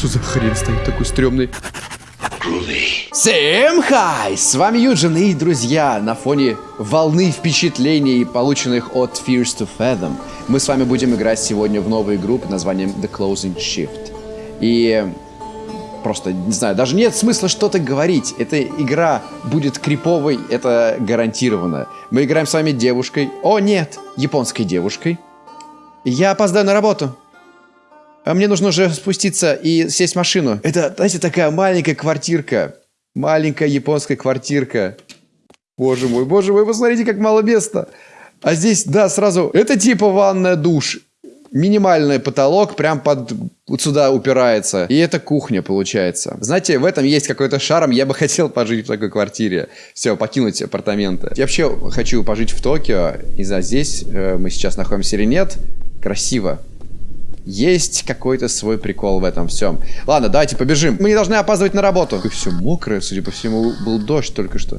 что за хрен стоит такой стрёмный? Всем хай! С вами Юджин и друзья на фоне волны впечатлений, полученных от Fears to Fathom. Мы с вами будем играть сегодня в новую игру под названием The Closing Shift. И просто, не знаю, даже нет смысла что-то говорить. Эта игра будет криповой, это гарантированно. Мы играем с вами девушкой. О, нет, японской девушкой. Я опоздаю на работу. А мне нужно уже спуститься и сесть в машину. Это, знаете, такая маленькая квартирка. Маленькая японская квартирка. Боже мой, боже мой, посмотрите, как мало места. А здесь, да, сразу, это типа ванная, душ. Минимальный потолок прям под вот сюда упирается. И это кухня получается. Знаете, в этом есть какой-то шарм. Я бы хотел пожить в такой квартире. Все, покинуть апартаменты. Я вообще хочу пожить в Токио. И за здесь э, мы сейчас находимся или нет. Красиво. Есть какой-то свой прикол в этом всем. Ладно, давайте побежим. Мы не должны опаздывать на работу. И все мокрое, судя по всему, был дождь только что.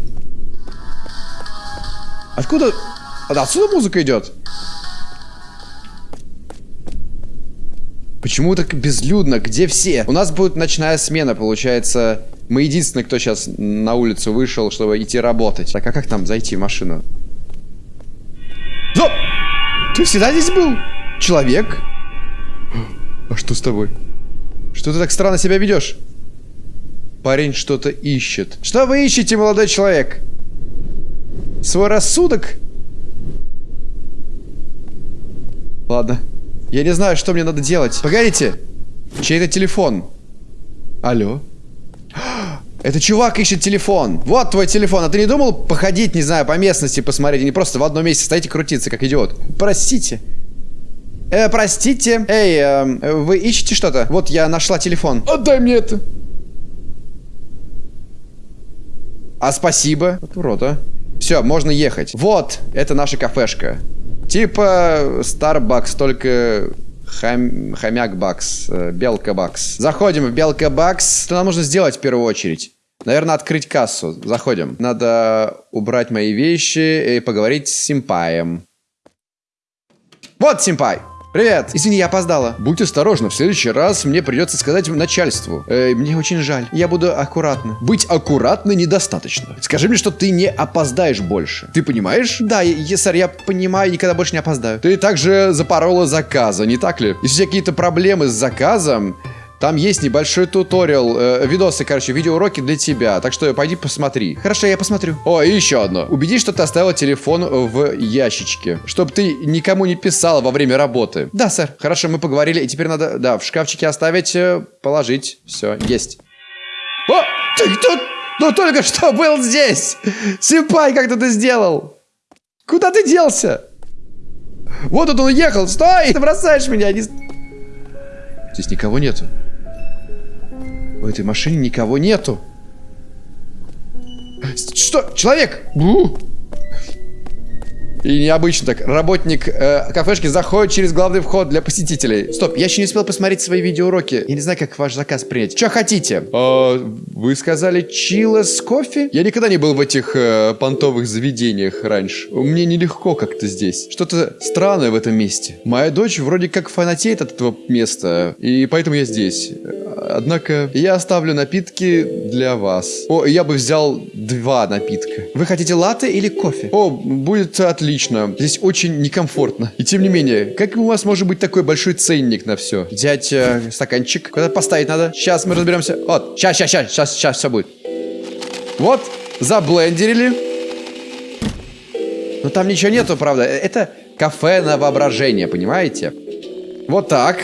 Откуда? Отсюда музыка идет? Почему так безлюдно? Где все? У нас будет ночная смена, получается. Мы единственные, кто сейчас на улицу вышел, чтобы идти работать. Так, а как там зайти в машину? Стоп! Ты всегда здесь был? Человек? А что с тобой? Что ты так странно себя ведешь? Парень что-то ищет. Что вы ищете, молодой человек? Свой рассудок? Ладно. Я не знаю, что мне надо делать. Погодите. Чей-то телефон. Алло. Это чувак ищет телефон. Вот твой телефон. А ты не думал походить, не знаю, по местности посмотреть? Не просто в одном месте стоите крутиться, как идиот. Простите. Э, простите. Эй, э, вы ищете что-то? Вот я нашла телефон. Отдай мне это. А спасибо. Вот урод, а. Все, можно ехать. Вот, это наша кафешка. Типа Starbucks, только хом... хомяк бакс, э, белка бакс. Заходим в белка бакс. Что нам нужно сделать в первую очередь? Наверное, открыть кассу. Заходим. Надо убрать мои вещи и поговорить с симпаем. Вот симпай. Привет! Извини, я опоздала. Будь осторожна, в следующий раз мне придется сказать начальству. Э, мне очень жаль. Я буду аккуратна. Быть аккуратной недостаточно. Скажи мне, что ты не опоздаешь больше. Ты понимаешь? Да, я, сэр, я понимаю, никогда больше не опоздаю. Ты также запорола заказа, не так ли? Если какие-то проблемы с заказом, там есть небольшой туториал, э, видосы, короче, видеоуроки для тебя. Так что пойди посмотри. Хорошо, я посмотрю. О, и еще одно. Убедись, что ты оставила телефон в ящичке. Чтобы ты никому не писала во время работы. Да, сэр. Хорошо, мы поговорили. И теперь надо, да, в шкафчике оставить, э, положить. Все, есть. О, ты кто? Ну только что был здесь. Симпай, как ты это сделал? Куда ты делся? Вот тут он уехал. Стой! Ты бросаешь меня. Не... Здесь никого нету. В этой машине никого нету. Что? Человек! Бу! И необычно так. Работник э, кафешки заходит через главный вход для посетителей. Стоп, я еще не успел посмотреть свои видеоуроки. Я не знаю, как ваш заказ принять. Что хотите? А, вы сказали чила с кофе? Я никогда не был в этих э, понтовых заведениях раньше. Мне нелегко как-то здесь. Что-то странное в этом месте. Моя дочь вроде как фанатеет от этого места, и поэтому я здесь. Однако я оставлю напитки для вас. О, я бы взял два напитка. Вы хотите латте или кофе? О, будет отлично. Здесь очень некомфортно. И тем не менее, как у вас может быть такой большой ценник на все? Взять э, стаканчик. Куда поставить надо? Сейчас мы разберемся. Вот, сейчас, сейчас, сейчас, сейчас, сейчас все будет. Вот, заблендерили. Но там ничего нету, правда. Это кафе на воображение, понимаете? Вот так.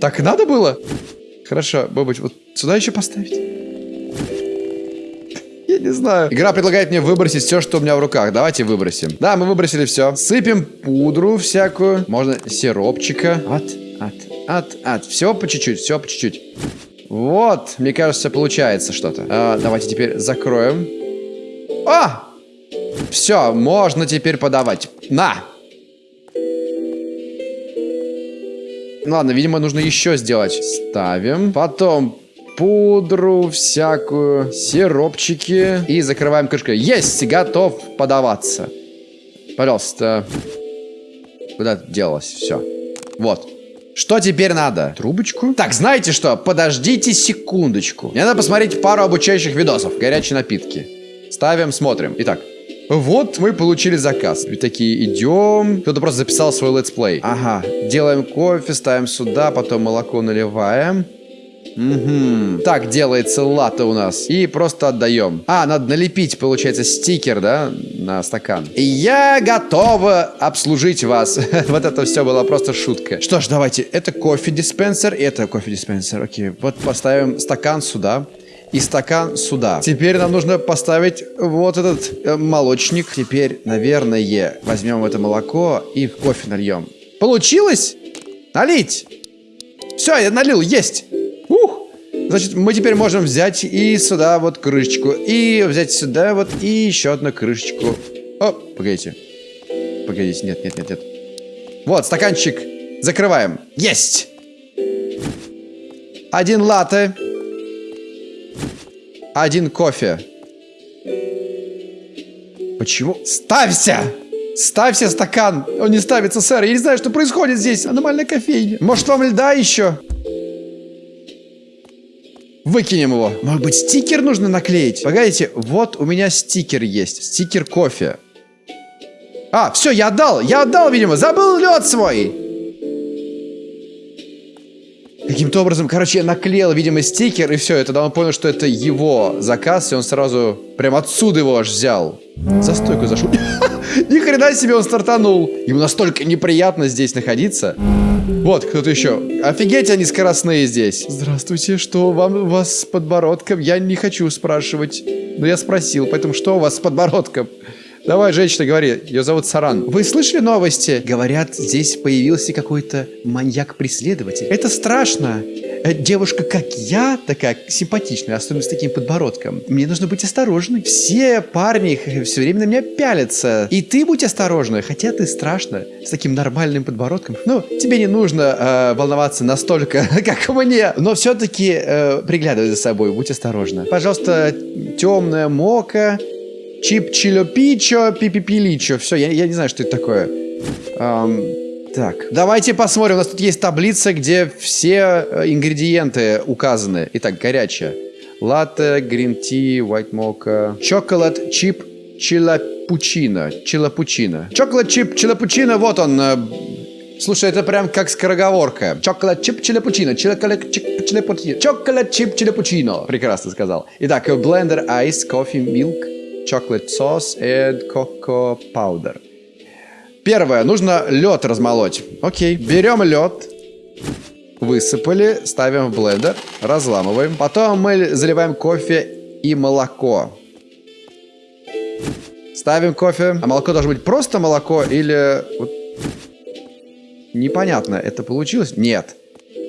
Так надо было? Хорошо, Бобыч, вот сюда еще поставить? Я не знаю. Игра предлагает мне выбросить все, что у меня в руках. Давайте выбросим. Да, мы выбросили все. Сыпем пудру всякую. Можно сиропчика. От, от, от, от. Все по чуть-чуть, все по чуть-чуть. Вот, мне кажется, получается что-то. А, давайте теперь закроем. А! Все, можно теперь подавать. На! Ладно, видимо, нужно еще сделать. Ставим. Потом пудру всякую, сиропчики. И закрываем крышкой. Есть, готов подаваться. Пожалуйста. Куда делось? Все. Вот. Что теперь надо? Трубочку? Так, знаете что? Подождите секундочку. Мне надо посмотреть пару обучающих видосов. Горячие напитки. Ставим, смотрим. Итак, вот мы получили заказ. И такие, идем. Кто-то просто записал свой летсплей. Ага. Делаем кофе, ставим сюда, потом молоко наливаем. Угу. Так делается латте у нас. И просто отдаем. А, надо налепить, получается, стикер, да, на стакан. Я готова обслужить вас. вот это все было просто шутка. Что ж, давайте. Это кофе-диспенсер, это кофе-диспенсер. Окей, вот поставим стакан сюда и стакан сюда. Теперь нам нужно поставить вот этот э, молочник. Теперь, наверное, возьмем это молоко и в кофе нальем. Получилось? Налить! Все, я налил, есть! Значит, мы теперь можем взять и сюда вот крышечку, и взять сюда вот и еще одну крышечку. О, погодите. Погодите, нет, нет, нет, нет. Вот, стаканчик. Закрываем. Есть! Один латте. Один кофе. Почему? Ставься! Ставься стакан! Он не ставится, сэр. Я не знаю, что происходит здесь. Аномальная кофейня. Может, вам льда еще? Выкинем его. Может быть, стикер нужно наклеить? Погодите, вот у меня стикер есть. Стикер кофе. А, все, я отдал. Я отдал, видимо. Забыл лед свой. Каким-то образом, короче, я наклеил, видимо, стикер, и все, и тогда он понял, что это его заказ, и он сразу прям отсюда его аж взял. За стойку зашел. Ни хрена себе он стартанул. Ему настолько неприятно здесь находиться. Вот, кто-то еще. Офигеть, они скоростные здесь. Здравствуйте, что вам у вас с подбородком? Я не хочу спрашивать. Но я спросил, поэтому что у вас с подбородком? Давай, женщина, говори. Ее зовут Саран. Вы слышали новости? Говорят, здесь появился какой-то маньяк-преследователь. Это страшно. Э, девушка, как я, такая симпатичная, особенно с таким подбородком. Мне нужно быть осторожной. Все парни все время на меня пялятся. И ты будь осторожна, хотя ты страшно, с таким нормальным подбородком. Ну, тебе не нужно э, волноваться настолько, как мне. Но все-таки э, приглядывай за собой, будь осторожна. Пожалуйста, темная мока, Чип чилопичо, пипипиличо. Все, я, я не знаю, что это такое. Эм, так, давайте посмотрим. У нас тут есть таблица, где все э, ингредиенты указаны. Итак, горячая. Латте, грин-ти, white mocha, чоколад, чип, чилапучино. Чилапучино. Чоколад, чип, чилапучино, вот он. Э, слушай, это прям как скороговорка. Чоколад, чип, чилапучино. Чилакалек, чип, чилапучино. Чоколад, чип, чилапучино. Прекрасно сказал. Итак, блендер, айс, кофе, милк chocolate sauce and cocoa powder. Первое, нужно лед размолоть. Окей, берем лед, высыпали, ставим в блендер, разламываем. Потом мы заливаем кофе и молоко. Ставим кофе. А молоко должно быть просто молоко или... Вот... Непонятно, это получилось? Нет.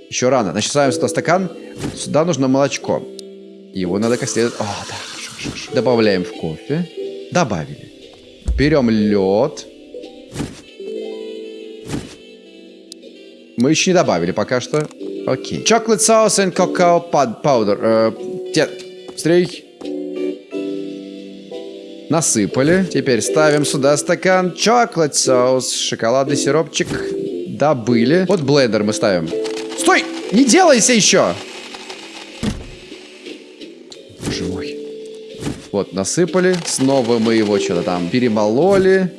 Еще рано. Значит, ставим сюда стакан. Сюда нужно молочко. Его надо как следует... О, да. Добавляем в кофе. Добавили. Берем лед. Мы еще не добавили пока что. Окей. Chocolate sauce and cocoa powder. Э, те. Насыпали. Теперь ставим сюда стакан chocolate sauce. Шоколадный сиропчик. Добыли. Вот блендер мы ставим. Стой! Не делайся еще! Вот, насыпали. Снова мы его что-то там перемололи.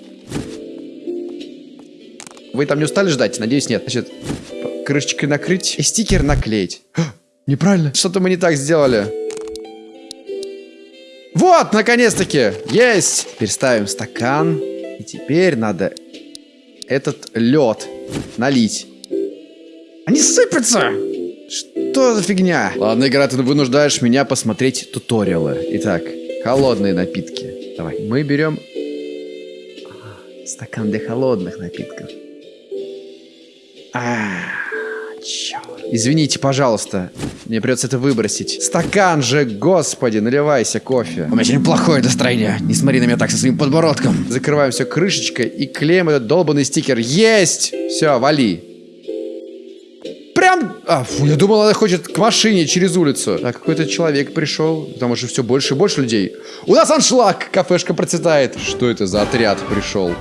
Вы там не устали ждать? Надеюсь, нет. Значит, крышечкой накрыть и стикер наклеить. неправильно. Что-то мы не так сделали. Вот, наконец-таки. Есть. Теперь ставим стакан. И теперь надо этот лед налить. Они сыпятся! Что за фигня? Ладно, игра, ты вынуждаешь меня посмотреть туториалы. Итак, Холодные напитки. Давай. Мы берем стакан для холодных напитков. А, черт. Извините, пожалуйста. Мне придется это выбросить. Стакан же, господи, наливайся кофе. У меня очень плохое настроение. Не смотри на меня так со своим подбородком. Закрываем все крышечкой и клеим этот долбанный стикер. Есть! Все, вали прям... А, фу, я думал, она хочет к машине через улицу. А какой-то человек пришел. Там уже все больше и больше людей. У нас аншлаг! Кафешка процветает. Что это за отряд пришел?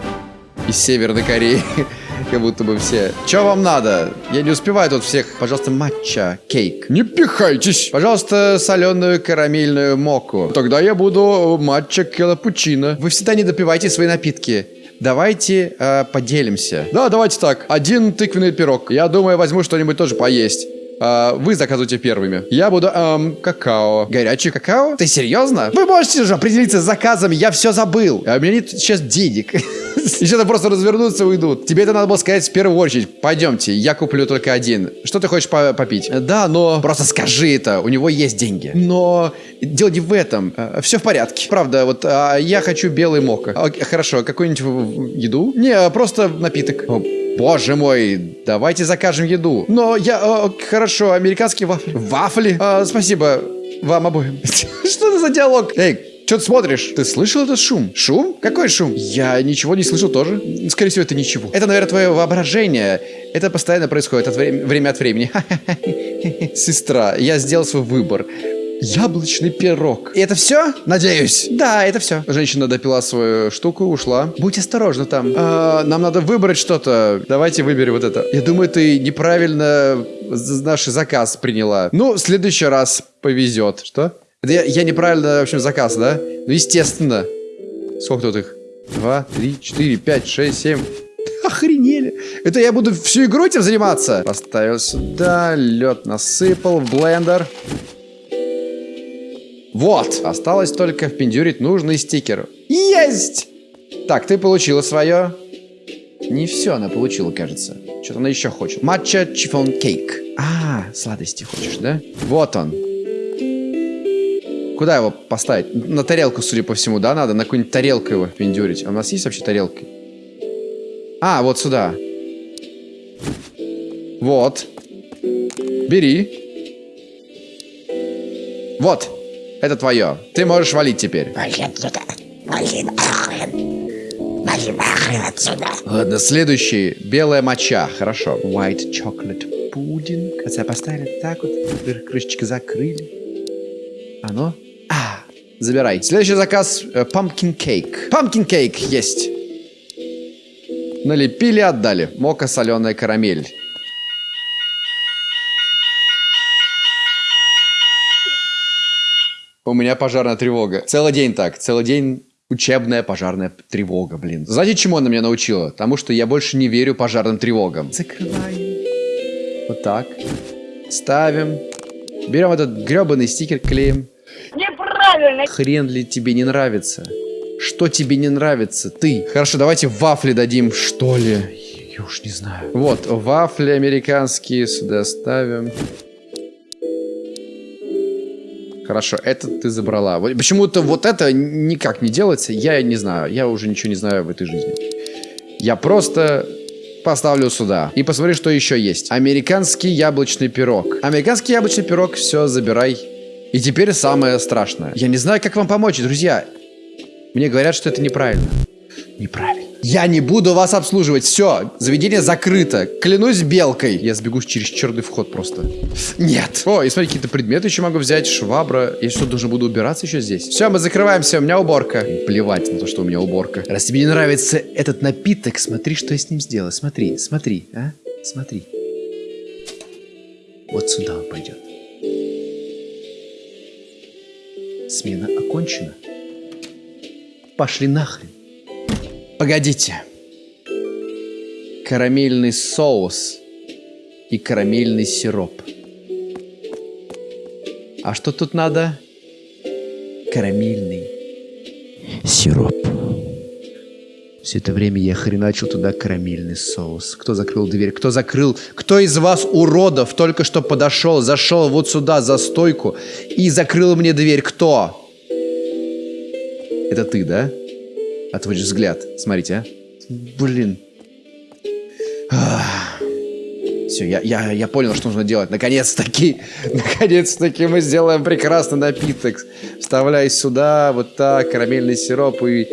Из Северной Кореи. как будто бы все. Что вам надо? Я не успеваю тут всех. Пожалуйста, матча, кейк. Не пихайтесь. Пожалуйста, соленую карамельную моку. Тогда я буду матча капучино. Вы всегда не допивайте свои напитки. Давайте э, поделимся. Да, давайте так. Один тыквенный пирог. Я думаю, возьму что-нибудь тоже поесть. А, вы заказывайте первыми. Я буду, эм, какао. Горячий какао? Ты серьезно? Вы можете же определиться с заказами, я все забыл. А у меня нет сейчас денег. Что-то просто развернутся и уйдут. Тебе это надо было сказать в первую очередь. Пойдемте, я куплю только один. Что ты хочешь по попить? Да, но... Просто скажи это, у него есть деньги. Но дело не в этом. Все в порядке. Правда, вот а, я хочу белый мока. Хорошо, какую-нибудь еду? Не, просто напиток. Боже мой, давайте закажем еду. Но я... Э, хорошо, американские вафли. Вафли? Э, спасибо вам обоим. Что за диалог? Эй, что ты смотришь? Ты слышал этот шум? Шум? Какой шум? Я ничего не слышал тоже. Скорее всего, это ничего. Это, наверное, твое воображение. Это постоянно происходит от вре время от времени. Сестра, я сделал свой выбор. Яблочный пирог. И это все? Надеюсь. Да, это все. Женщина допила свою штуку, ушла. Будь осторожна там. А, нам надо выбрать что-то. Давайте выберем вот это. Я думаю, ты неправильно наш заказ приняла. Ну, в следующий раз повезет. Что? Я, я неправильно, в общем, заказ, да? Ну, естественно. Сколько тут их? Два, три, четыре, пять, шесть, семь. Охренели. Это я буду всю игру этим заниматься? Поставил сюда, лед насыпал в блендер. Вот, осталось только впендюрить нужный стикер. Есть! Так, ты получила свое. Не все она получила, кажется. Что-то она еще хочет. Матча чифон кейк. А, сладости хочешь, да? Вот он. Куда его поставить? На тарелку, судя по всему, да, надо? На какую-нибудь тарелку его пиндюрить. А у нас есть вообще тарелки? А, вот сюда. Вот. Бери. Вот. Это твое. Ты можешь валить теперь. Ладно, следующий. Белая моча. Хорошо. White chocolate pudding. Хотя поставили так вот. Крышечки закрыли. Оно? А, забирай. Следующий заказ. Э, pumpkin cake. Pumpkin cake есть. Налепили, отдали. Мока соленая карамель. У меня пожарная тревога. Целый день так. Целый день учебная пожарная тревога, блин. Знаете, чему она меня научила? Тому, что я больше не верю пожарным тревогам. Закрываем. Вот так. Ставим. Берем этот гребаный стикер, клеим. Неправильно. Хрен ли тебе не нравится? Что тебе не нравится? Ты. Хорошо, давайте вафли дадим, что ли? Я уж не знаю. Вот, вафли американские сюда ставим. Хорошо, это ты забрала. Почему-то вот это никак не делается, я не знаю. Я уже ничего не знаю в этой жизни. Я просто поставлю сюда. И посмотри, что еще есть. Американский яблочный пирог. Американский яблочный пирог, все, забирай. И теперь самое страшное. Я не знаю, как вам помочь, друзья. Мне говорят, что это неправильно. Неправильно. Я не буду вас обслуживать. Все, заведение закрыто. Клянусь белкой. Я сбегу через черный вход просто. Нет. О, и смотри, какие-то предметы еще могу взять. Швабра. Я что, должен буду убираться еще здесь? Все, мы закрываемся. У меня уборка. Плевать на то, что у меня уборка. Раз тебе не нравится этот напиток, смотри, что я с ним сделаю. Смотри, смотри, а? Смотри. Вот сюда он пойдет. Смена окончена. Пошли нахрен. Погодите. Карамельный соус и карамельный сироп. А что тут надо? Карамельный сироп. Все это время я хреначил туда карамельный соус. Кто закрыл дверь? Кто закрыл? Кто из вас, уродов, только что подошел, зашел вот сюда за стойку и закрыл мне дверь? Кто? Это ты, да? Отводишь взгляд. Смотрите, а. Блин. Все, я, я, я понял, что нужно делать. Наконец-таки, наконец-таки мы сделаем прекрасный напиток. Вставляй сюда, вот так, карамельный сироп и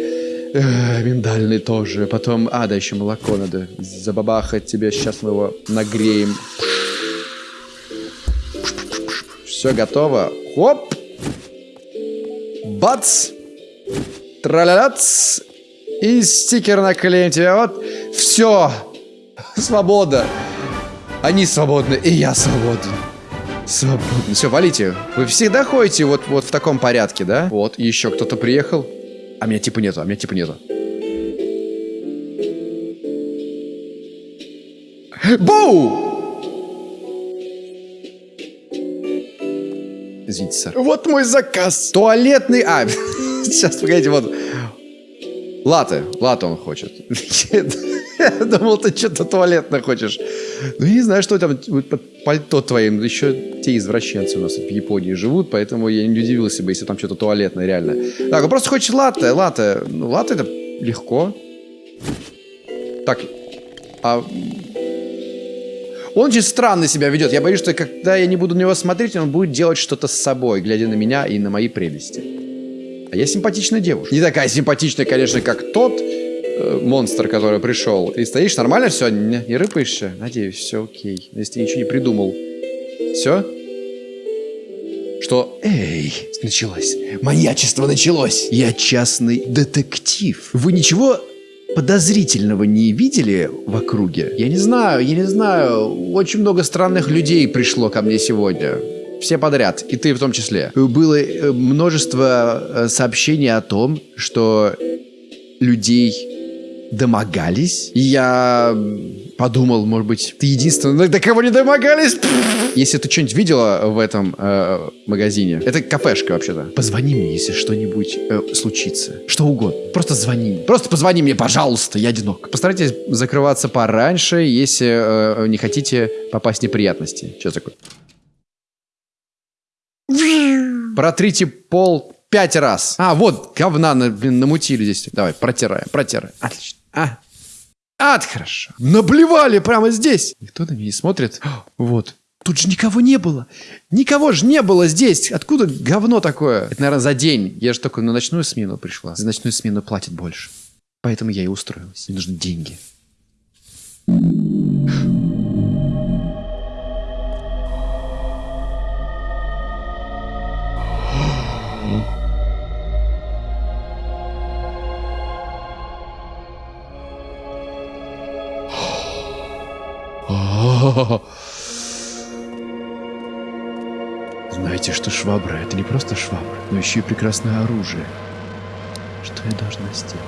э, миндальный тоже. Потом, а, да, еще молоко надо забабахать тебе. Сейчас мы его нагреем. Все готово. Хоп! Бац! Траляц! И стикер наклеим тебе. Вот, все. Свобода. Они свободны, и я свободен. Свободен. Все, валите. Вы всегда ходите вот, вот в таком порядке, да? Вот, еще кто-то приехал. А меня типа нету, а меня типа нету. Боу! Извините, сэр. Вот мой заказ. Туалетный... А, сейчас, погодите, вот. Латы. Латы он хочет. Я думал, ты что-то туалетное хочешь. Ну, я не знаю, что там под пальто твоим. Еще те извращенцы у нас в Японии живут, поэтому я не удивился бы, если там что-то туалетное, реально. Так, он просто хочет латте. Латте. Ну, латте это легко. Так, а он очень странно себя ведет. Я боюсь, что когда я не буду на него смотреть, он будет делать что-то с собой, глядя на меня и на мои прелести. А я симпатичная девушка. Не такая симпатичная, конечно, как тот э, монстр, который пришел. Ты стоишь, нормально все? Не, не рыпаешься? Надеюсь, все окей. Если ты ничего не придумал. Все? Что? Эй, началось. Маньячество началось. Я частный детектив. Вы ничего подозрительного не видели в округе? Я не знаю, я не знаю. Очень много странных людей пришло ко мне сегодня. Все подряд, и ты в том числе. Было э, множество э, сообщений о том, что людей домогались. Я подумал, может быть, ты единственный, до кого не домогались. Если ты что-нибудь видела в этом э, магазине, это кафешка вообще-то. Позвони мне, если что-нибудь э, случится. Что угодно. Просто звони. Просто позвони мне, пожалуйста, я одинок. Постарайтесь закрываться пораньше, если э, не хотите попасть в неприятности. Что такое? Протрите пол пять раз. А, вот, говна на, блин, намутили здесь. Давай, протираем, протираем. Отлично. А, Ад, хорошо. Наблевали прямо здесь. Никто на меня не смотрит. Вот. Тут же никого не было. Никого же не было здесь. Откуда говно такое? Это, наверное, за день. Я же только на ночную смену пришла. За ночную смену платят больше. Поэтому я и устроилась. Мне нужны деньги. Знаете, что швабра — это не просто швабра, но еще и прекрасное оружие. Что я должна сделать?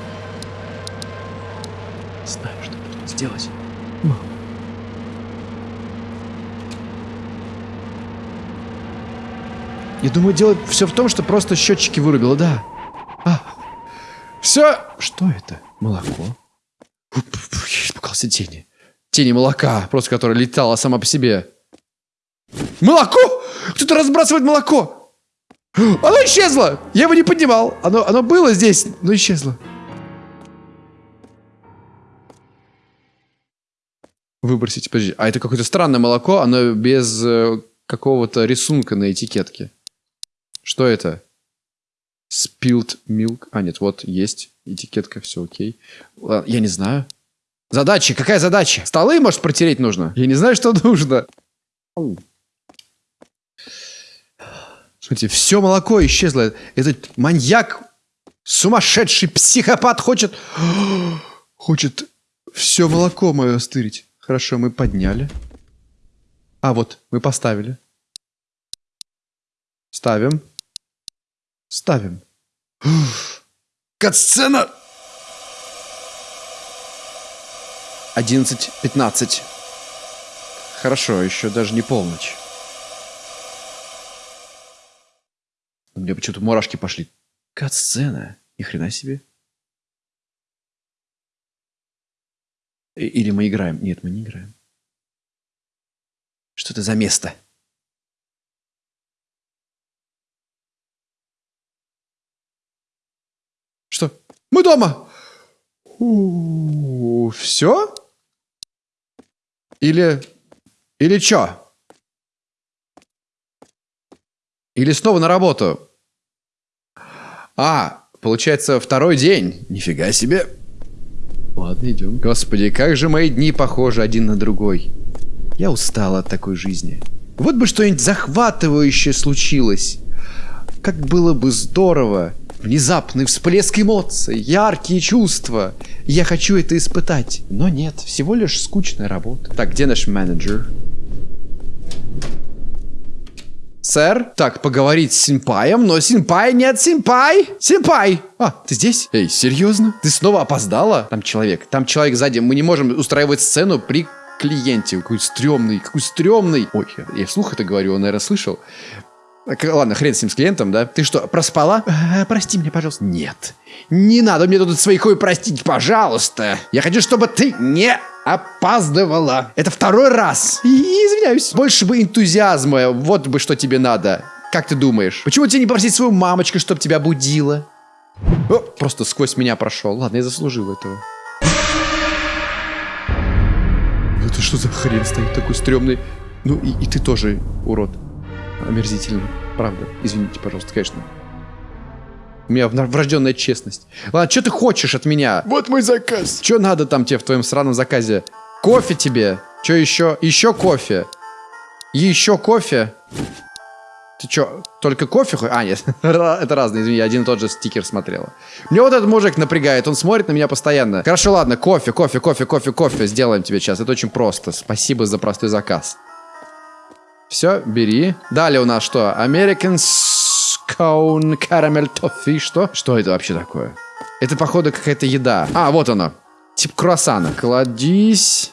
Знаю, что нужно сделать. Мама. Я думаю, дело все в том, что просто счетчики вырубило, да. А, все. Что это? Молоко. Испугался тени тени молока, просто которая летала сама по себе. Молоко! Кто-то разбрасывает молоко! Оно исчезло! Я его не поднимал. Оно, оно было здесь, но исчезло. Выбросить, подожди. А это какое-то странное молоко, оно без э, какого-то рисунка на этикетке. Что это? Spilled milk. А, нет, вот есть этикетка, все окей. Я не знаю. Задача? Какая задача? Столы, может, протереть нужно? Я не знаю, что нужно. Смотрите, все молоко исчезло. Этот маньяк, сумасшедший психопат хочет... Хочет все молоко мое стырить. Хорошо, мы подняли. А, вот, мы поставили. Ставим. Ставим. Катсцена! 11.15. Хорошо, еще даже не полночь. У меня почему-то мурашки пошли. Кат-сцена. Ни хрена себе. Или мы играем? Нет, мы не играем. Что это за место? Мы дома! У -у -у, все? Или... Или чё? Или снова на работу? А, получается, второй день. Нифига себе. Ладно, идем. Господи, как же мои дни похожи один на другой. Я устал от такой жизни. Вот бы что-нибудь захватывающее случилось. Как было бы здорово, Внезапный всплеск эмоций, яркие чувства. Я хочу это испытать. Но нет, всего лишь скучная работа. Так, где наш менеджер? Сэр, так, поговорить с Семпаем, но Семпай нет, Семпай! Семпай! А, ты здесь? Эй, серьезно? Ты снова опоздала? Там человек, там человек сзади. Мы не можем устраивать сцену при клиенте. Какой стрёмный, какой стрёмный. Ой, я, я вслух это говорю, он, наверное, слышал. Ладно, хрен с ним, с клиентом, да? Ты что, проспала? Э, прости меня, пожалуйста. Нет. Не надо мне тут своих хуй простить, пожалуйста. Я хочу, чтобы ты не опаздывала. Это второй раз. И извиняюсь. Больше бы энтузиазма. Вот бы что тебе надо. Как ты думаешь? Почему тебе не попросить свою мамочку, чтобы тебя будила? О, просто сквозь меня прошел. Ладно, я заслужил этого. Это что за хрен стоит такой стрёмный? Ну и, и ты тоже урод. Омерзительный. Правда. Извините, пожалуйста, конечно. У меня врожденная честность. Ладно, что ты хочешь от меня? Вот мой заказ. Что надо там тебе в твоем сраном заказе? Кофе тебе? Что еще? Еще кофе? Еще кофе? Ты что, только кофе? А, нет, это разные, извини, я один и тот же стикер смотрела. Мне вот этот мужик напрягает, он смотрит на меня постоянно. Хорошо, ладно, кофе, кофе, кофе, кофе, кофе сделаем тебе сейчас. Это очень просто. Спасибо за простой заказ. Все, бери. Далее у нас что? American Scone Caramel Toffee. Что? Что это вообще такое? Это, походу, какая-то еда. А, вот оно. Тип круассана. Кладись.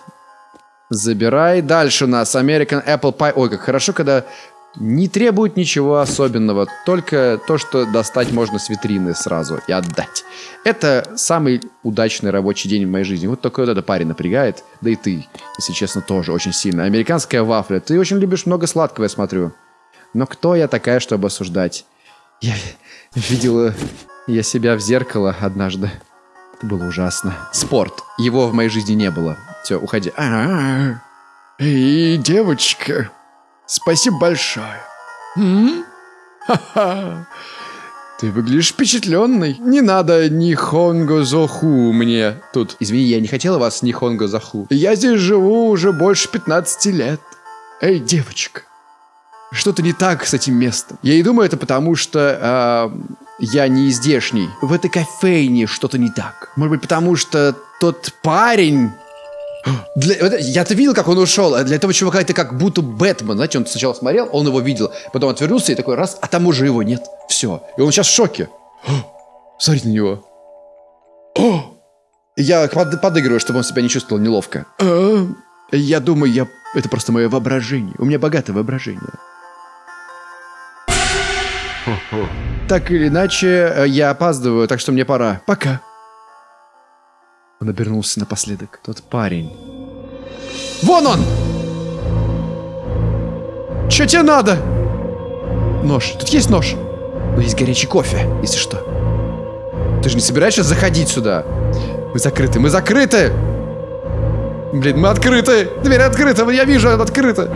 Забирай. Дальше у нас American Apple Pie. Ой, как хорошо, когда не требует ничего особенного, только то, что достать можно с витрины сразу и отдать. Это самый удачный рабочий день в моей жизни. Вот только вот это парень напрягает, да и ты, если честно, тоже очень сильно. Американская вафля. Ты очень любишь много сладкого, я смотрю. Но кто я такая, чтобы осуждать? Я видела я себя в зеркало однажды. Это было ужасно. Спорт. Его в моей жизни не было. Все, уходи. А. Эй, девочка. Спасибо большое. М? Ха-ха. Ты выглядишь впечатленный. Не надо ни хонго зоху мне тут. Извини, я не хотела вас ни хонго зоху. Я здесь живу уже больше 15 лет. Эй, девочка. Что-то не так с этим местом. Я и думаю, это потому что э, я не здешний. В этой кофейне что-то не так. Может быть, потому что тот парень для, я-то видел, как он ушел. А для этого чувака это как будто Бэтмен. Знаете, он сначала смотрел, он его видел, потом отвернулся и такой раз, а там уже его нет. Все. И он сейчас в шоке. Смотрите на него. Я под, подыгрываю, чтобы он себя не чувствовал неловко. А, я думаю, я... это просто мое воображение. У меня богатое воображение. Так или иначе, э, я опаздываю, так что мне пора. Пока. Он обернулся напоследок. Тот парень. Вон он! Че тебе надо? Нож. Тут есть нож. Но есть горячий кофе, если что. Ты же не собираешься заходить сюда? Мы закрыты, мы закрыты! Блин, мы открыты! Дверь открыта, я вижу, она открыта!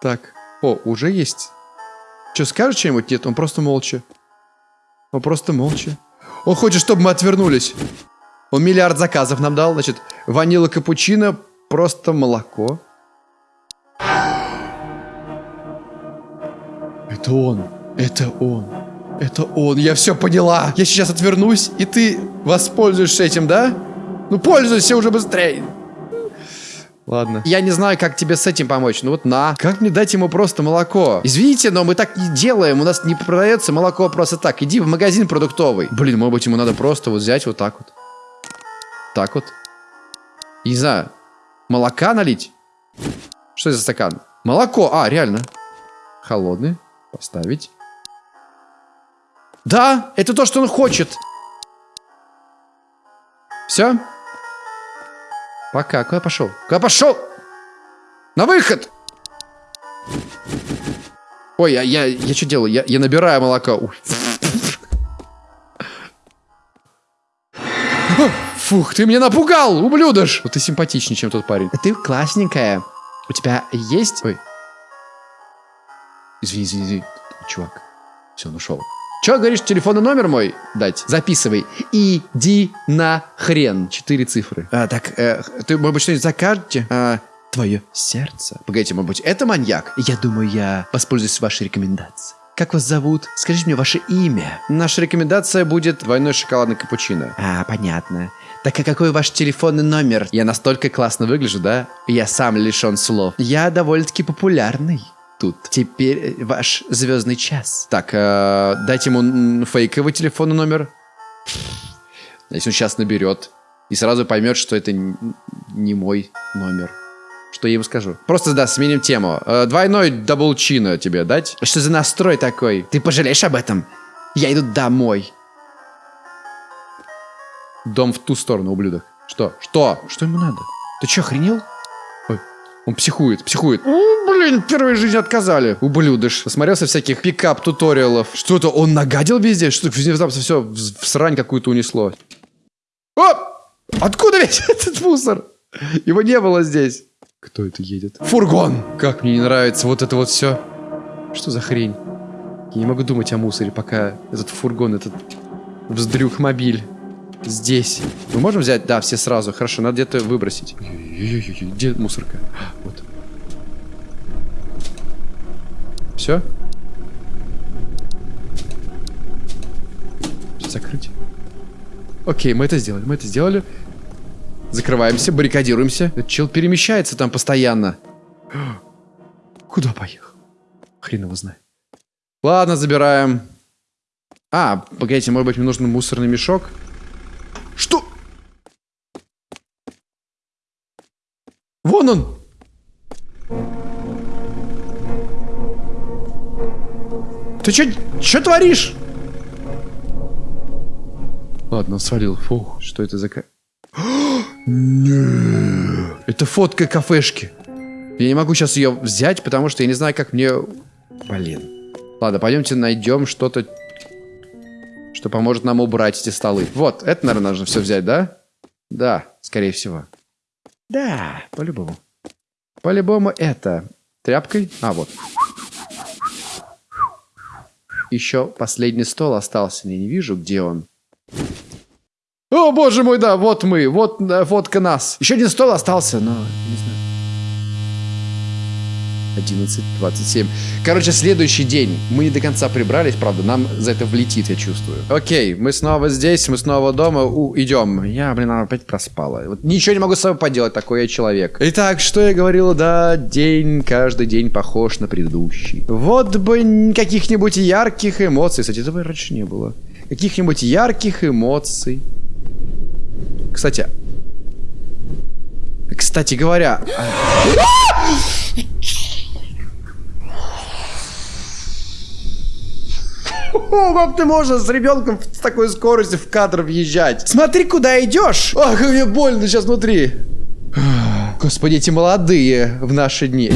Так. О, уже есть. Что, скажешь что-нибудь? Нет, он просто молча. Он просто молча. Он хочет, чтобы мы отвернулись. Он миллиард заказов нам дал. Значит, ванила капучино, просто молоко. Это он. Это он. Это он. Я все поняла. Я сейчас отвернусь, и ты воспользуешься этим, да? Ну, пользуйся уже быстрее. Ладно. Я не знаю, как тебе с этим помочь. Ну вот на. Как мне дать ему просто молоко? Извините, но мы так не делаем. У нас не продается молоко просто так. Иди в магазин продуктовый. Блин, может быть, ему надо просто вот взять вот так вот. Так вот. Не знаю. Молока налить? Что это за стакан? Молоко. А, реально. Холодный. Поставить. Да, это то, что он хочет. Все? Пока. Куда пошел? Куда пошел? На выход! Ой, я, я, я что делаю? Я, я набираю молоко. Фух, ты меня напугал, ублюдыш! Вот ты симпатичнее, чем тот парень. Ты классненькая. У тебя есть... Ой. Извини, извини, извини. Чувак. Все, он ушел. Че, говоришь, телефонный номер мой дать? Записывай. Иди на хрен. Четыре цифры. А, так, э, ты, может быть, что-нибудь закажете? А, твое сердце. Погодите, может быть, это маньяк? Я думаю, я воспользуюсь вашей рекомендацией. Как вас зовут? Скажите мне ваше имя. Наша рекомендация будет двойной шоколадный капучино. А, понятно. Так а какой ваш телефонный номер? Я настолько классно выгляжу, да? Я сам лишен слов. Я довольно-таки популярный тут. Теперь э, ваш звездный час. Так, э, дайте ему фейковый телефонный номер. Если он сейчас наберет и сразу поймет, что это не мой номер. Что я ему скажу? Просто, да, сменим тему. Э, двойной даблчино тебе дать? Что за настрой такой? Ты пожалеешь об этом? Я иду домой. Дом в ту сторону, ублюдок. Что? Что? Что ему надо? Ты что, охренел? Ой, он психует, психует. Блин, первой жизни отказали. Ублюдыш. Посмотрелся всяких пикап-туториалов. Что-то он нагадил везде? Что внезапно все в, срань какую-то унесло. О! Откуда весь этот мусор? Его не было здесь. Кто это едет? Фургон! Как мне не нравится вот это вот все. Что за хрень? Я не могу думать о мусоре, пока этот фургон, этот вздрюх-мобиль здесь. Мы можем взять? Да, все сразу. Хорошо, надо где-то выбросить. Где мусорка? А, Вот. Все? Закрыть. Окей, мы это сделали, мы это сделали. Закрываемся, баррикадируемся. Этот чел перемещается там постоянно. Куда поехал? Хрен его знает. Ладно, забираем. А, погодите, может быть, мне нужен мусорный мешок? Что? Вон он! Ты чё, чё творишь? Ладно, свалил. Фух, что это за... Нет. Это фотка кафешки. Я не могу сейчас ее взять, потому что я не знаю, как мне... Блин. Ладно, пойдемте найдем что-то, что поможет нам убрать эти столы. Вот, это, наверное, нужно все взять, да? Да, скорее всего. Да, по-любому. По-любому это. Тряпкой? А, вот. Еще последний стол остался. Я не вижу, где он. О, боже мой, да, вот мы. Вот э, фотка нас. Еще один стол остался, но не знаю. 11.27. Короче, следующий день. Мы не до конца прибрались, правда, нам за это влетит, я чувствую. Окей, мы снова здесь, мы снова дома, У, идем. Я, блин, опять проспала. Вот ничего не могу с собой поделать, такой я человек. Итак, что я говорила, да, день, каждый день похож на предыдущий. Вот бы каких-нибудь ярких эмоций. Кстати, этого раньше не было. Каких-нибудь ярких эмоций. Кстати, кстати говоря, О, как ты можешь с ребенком с такой скоростью в кадр въезжать? Смотри, куда идешь! Ах, как мне больно сейчас внутри. Господи, эти молодые в наши дни.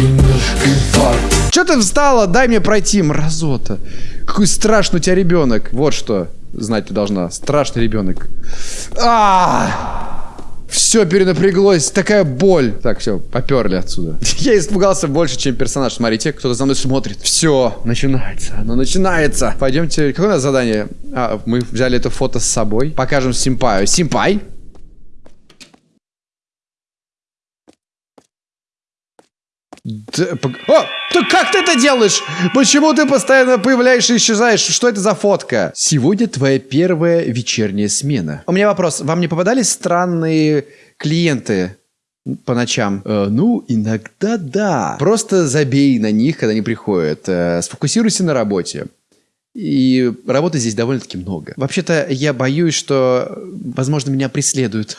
Че ты встала? Дай мне пройти, мразота. Какой страшный у тебя ребенок. Вот что знать ты должна. Страшный ребенок. А! Все перенапряглось, такая боль. Так, все, поперли отсюда. Я испугался больше, чем персонаж. Смотрите, кто-то за мной смотрит. Все, начинается, оно начинается. Пойдемте, какое у нас задание? А, мы взяли это фото с собой. Покажем Симпаю. Симпай? Да, пог- О, ты как ты это делаешь? Почему ты постоянно появляешься и исчезаешь? Что это за фотка? Сегодня твоя первая вечерняя смена. У меня вопрос. Вам не попадались странные клиенты по ночам? Э, ну, иногда да. Просто забей на них, когда они приходят. Э, сфокусируйся на работе. И работы здесь довольно-таки много. Вообще-то я боюсь, что, возможно, меня преследуют.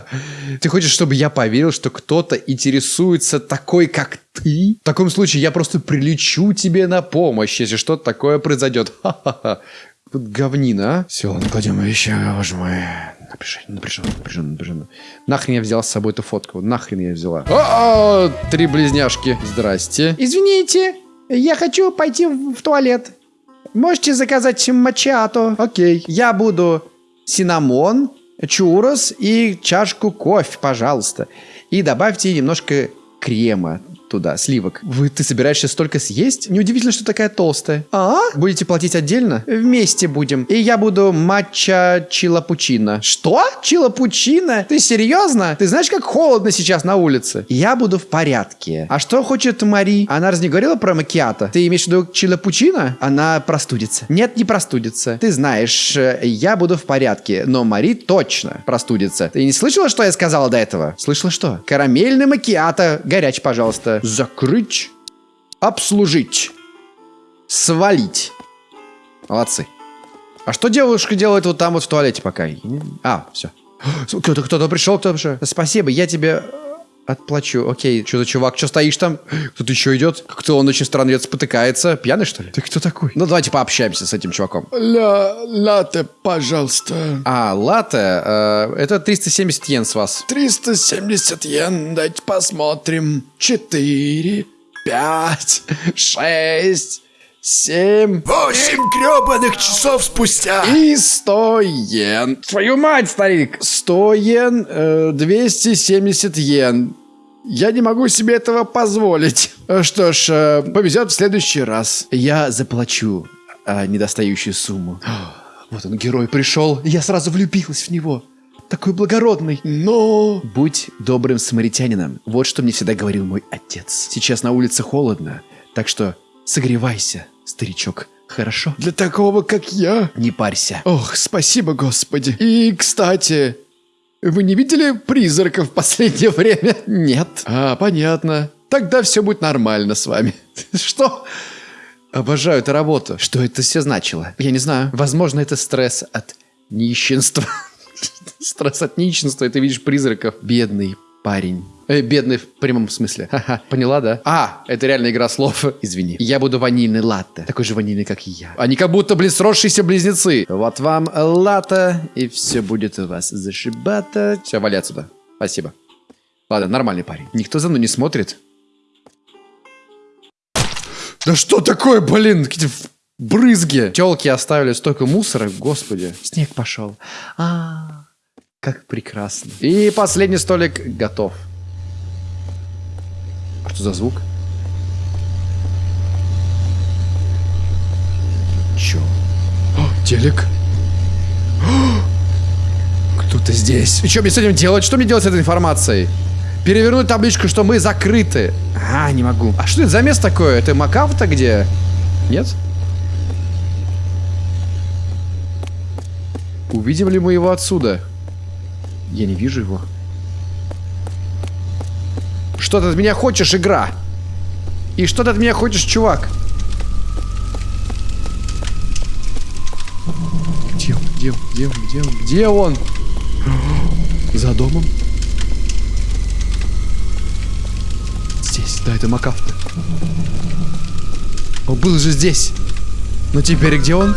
Ты хочешь, чтобы я поверил, что кто-то интересуется такой, как ты? В таком случае я просто прилечу тебе на помощь, если что-то такое произойдет. Говнина, а? Все, ладно, кладем вещи, боже мой. Напряженно, напряженно, напряженно, напряженно. Нахрен я взял с собой эту фотку? Нахрен я взяла? О, три близняшки. Здрасте. Извините, я хочу пойти в туалет. Можете заказать мачиато? Окей, я буду синамон, чурос и чашку кофе, пожалуйста. И добавьте немножко крема. Туда, сливок. Вы, ты собираешься столько съесть? Неудивительно, что такая толстая. А? Будете платить отдельно? Вместе будем. И я буду матча чилапучино. Что? Чилапучино? Ты серьезно? Ты знаешь, как холодно сейчас на улице? Я буду в порядке. А что хочет Мари? Она раз не говорила про макиато? Ты имеешь в виду чилапучино? Она простудится. Нет, не простудится. Ты знаешь, э, я буду в порядке, но Мари точно простудится. Ты не слышала, что я сказала до этого? Слышала что? Карамельный макиато. Горячий, пожалуйста. Закрыть. Обслужить. Свалить. Молодцы. А что девушка делает вот там вот в туалете пока? А, все. Кто-то кто пришел, кто-то пришел. Спасибо, я тебе отплачу. Окей, что за чувак, что стоишь там? Кто-то еще идет? Как-то он очень странно идет, спотыкается. Пьяный, что ли? Ты кто такой? Ну, давайте пообщаемся с этим чуваком. Ля, латте, пожалуйста. А, латте, э, это 370 йен с вас. 370 йен, дайте посмотрим. 4, 5, 6, 7, 8 гребаных часов спустя. И 100 йен. Твою мать, старик! 100 йен, э, 270 йен. Я не могу себе этого позволить. Что ж, э, повезет в следующий раз. Я заплачу э, недостающую сумму. Вот он, герой, пришел. Я сразу влюбилась в него. Такой благородный. Но... Будь добрым самаритянином. Вот что мне всегда говорил мой отец. Сейчас на улице холодно, так что согревайся, старичок. Хорошо? Для такого, как я... Не парься. Ох, спасибо, Господи. И, кстати, вы не видели призраков в последнее время? Нет. А, понятно. Тогда все будет нормально с вами. Что? Обожаю эту работу. Что это все значило? Я не знаю. Возможно, это стресс от нищенства. Стресс от нищенства, и ты видишь призраков. Бедный парень. Э, бедный в прямом смысле. Ха-ха. Поняла, да? А, это реально игра слов. Извини. Я буду ванильный латте. Такой же ванильный, как и я. Они как будто, блин, сросшиеся близнецы. Вот вам латте, и все будет у вас зашибато. Все, вали отсюда. Спасибо. Ладно, нормальный парень. Никто за мной не смотрит. Да что такое, блин? Какие-то брызги. Телки оставили столько мусора, господи. Снег пошел. А, как прекрасно. И последний столик готов. Что за звук? Чё? О, телек. Кто-то здесь. И что мне с этим делать? Что мне делать с этой информацией? Перевернуть табличку, что мы закрыты. А, не могу. А что это за место такое? Это Макафта где? Нет? Увидим ли мы его отсюда? Я не вижу его. Что ты от меня хочешь, игра? И что ты от меня хочешь, чувак? Где он? Где он? Где он? Где он? Где он? За домом? Здесь, да, это Макафта. Он был же здесь. Но теперь где он?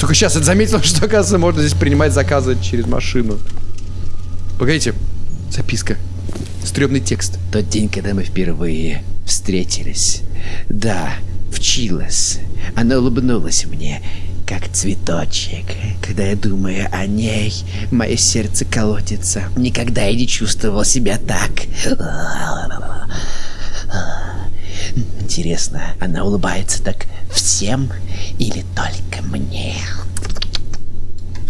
Только сейчас я заметил, что, оказывается, можно здесь принимать заказы через машину. Погодите. Записка. Стрёмный текст. Тот день, когда мы впервые встретились. Да, в Чилос. Она улыбнулась мне, как цветочек. Когда я думаю о ней, мое сердце колотится. Никогда я не чувствовал себя так. Интересно, она улыбается так всем или только мне?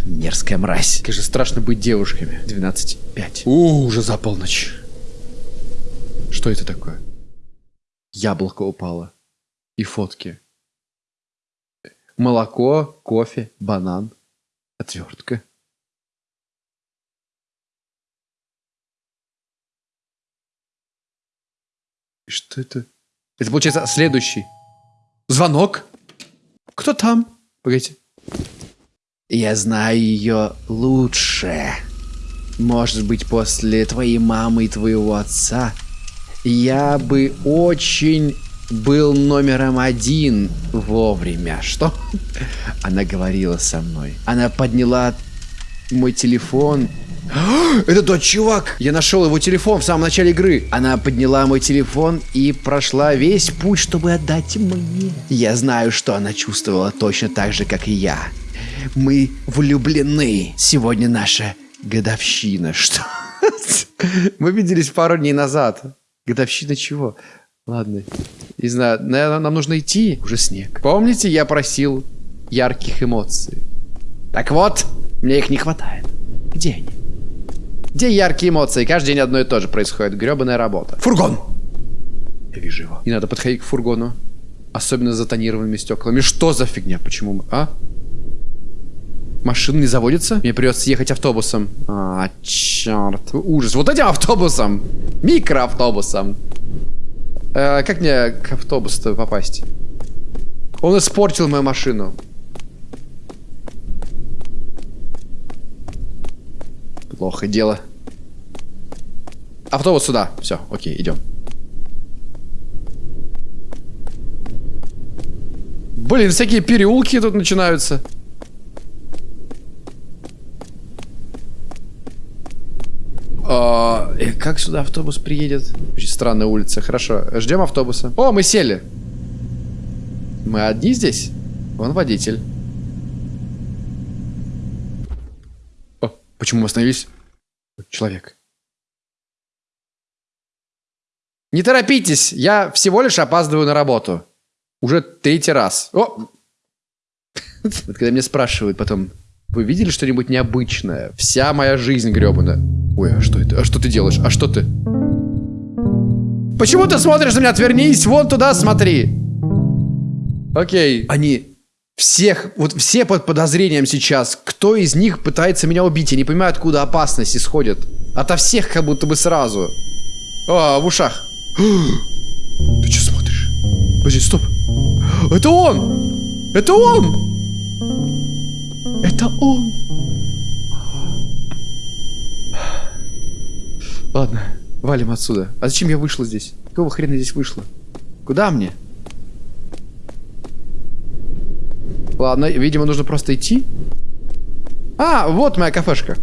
Мерзкая мразь. Как же страшно быть девушками. 12.5. У, уже за полночь. Что это такое? Яблоко упало. И фотки. Молоко, кофе, банан, отвертка. И что это? Это получается следующий. Звонок? Кто там? Погодите. Я знаю ее лучше. Может быть, после твоей мамы и твоего отца я бы очень был номером один вовремя. Что? Она говорила со мной. Она подняла мой телефон. Это тот чувак! Я нашел его телефон в самом начале игры. Она подняла мой телефон и прошла весь путь, чтобы отдать мне. Я знаю, что она чувствовала точно так же, как и я. Мы влюблены. Сегодня наша годовщина. Что? Мы виделись пару дней назад. Годовщина чего? Ладно. Не знаю, наверное, нам нужно идти. Уже снег. Помните, я просил ярких эмоций? Так вот, мне их не хватает. Где они? Где яркие эмоции? Каждый день одно и то же происходит. Гребаная работа. Фургон! Я вижу его. Не надо подходить к фургону. Особенно с затонированными стеклами. Что за фигня? Почему? мы- А? Машина не заводится? Мне придется ехать автобусом. А, черт. Ужас. Вот этим автобусом. Микроавтобусом. Э, как мне к автобусу попасть? Он испортил мою машину. Плохо дело. Автобус сюда. Все, окей, идем. Блин, всякие переулки тут начинаются. А, э, как сюда автобус приедет? Очень странная улица. Хорошо, ждем автобуса. О, мы сели. Мы одни здесь? Вон водитель. О, почему мы остановились? Человек. Не торопитесь, я всего лишь опаздываю на работу. Уже третий раз. О! Когда меня спрашивают потом, вы видели что-нибудь необычное? Вся моя жизнь гребаная. Ой, а что это? А что ты делаешь? А что ты? Почему ты смотришь на меня? Отвернись, вон туда смотри. Окей. Они всех, вот все под подозрением сейчас. Кто из них пытается меня убить? Я не понимаю, откуда опасность исходит. Ото всех как будто бы сразу. О, в ушах. Ты что смотришь? Подожди, стоп. Это он! Это он! Это он! Ладно, валим отсюда. А зачем я вышла здесь? Какого хрена здесь вышла? Куда мне? Ладно, видимо, нужно просто идти. А, вот моя кафешка.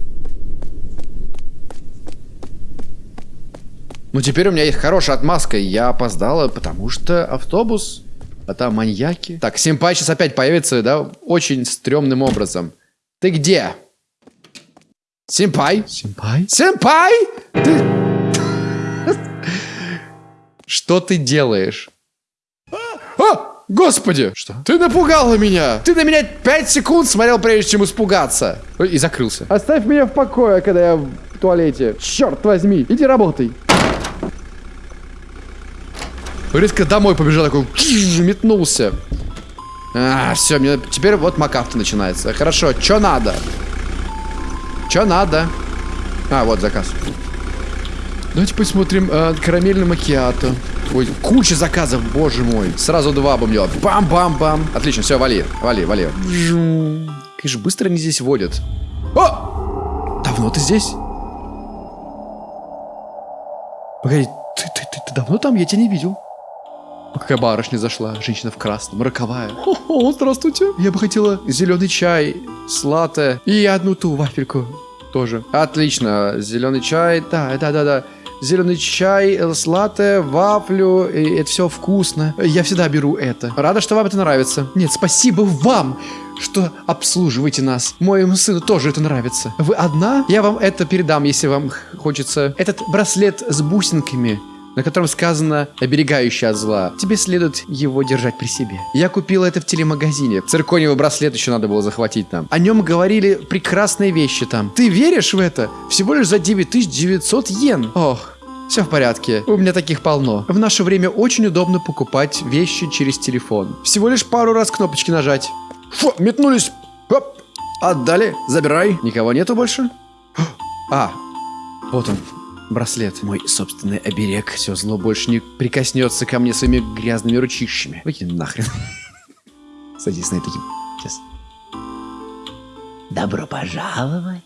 Ну, теперь у меня есть хорошая отмазка. Я опоздала, потому что автобус... А там маньяки. Так, Семпай сейчас опять появится, да, очень стрёмным образом. Ты где? Семпай? Семпай? Семпай! Ты... Что ты делаешь? А! Господи! Что? Ты напугала меня! Ты на меня 5 секунд смотрел, прежде чем испугаться. Ой, И закрылся. Оставь меня в покое, когда я в туалете. Черт возьми, иди работай. Резко домой побежал, такой метнулся. А, все, мне теперь вот макафта начинается. Хорошо, что надо? Что надо? А, вот заказ. Давайте посмотрим э, карамельный макиато. Ой, куча заказов, боже мой. Сразу два бомбила. Бам-бам-бам. Отлично, все, вали, вали, вали. Как же быстро они здесь водят. О! Давно ты здесь? Погоди, ты, ты, ты, ты давно там? Я тебя не видел. Какая барышня зашла, женщина в красном, роковая. О, здравствуйте. Я бы хотела зеленый чай с латте и одну ту вафельку тоже. Отлично, зеленый чай, да, да, да, да. Зеленый чай с латте, вафлю, и это все вкусно. Я всегда беру это. Рада, что вам это нравится. Нет, спасибо вам, что обслуживаете нас. Моему сыну тоже это нравится. Вы одна? Я вам это передам, если вам хочется. Этот браслет с бусинками на котором сказано «оберегающий от зла». Тебе следует его держать при себе. Я купила это в телемагазине. Циркониевый браслет еще надо было захватить там. О нем говорили прекрасные вещи там. Ты веришь в это? Всего лишь за 9900 йен. Ох, все в порядке. У меня таких полно. В наше время очень удобно покупать вещи через телефон. Всего лишь пару раз кнопочки нажать. Фу, метнулись. Оп. Отдали. Забирай. Никого нету больше? А, вот он. Браслет. Мой собственный оберег. Все зло больше не прикоснется ко мне своими грязными ручищами. Выкинь нахрен. Садись на это. Сейчас. Добро пожаловать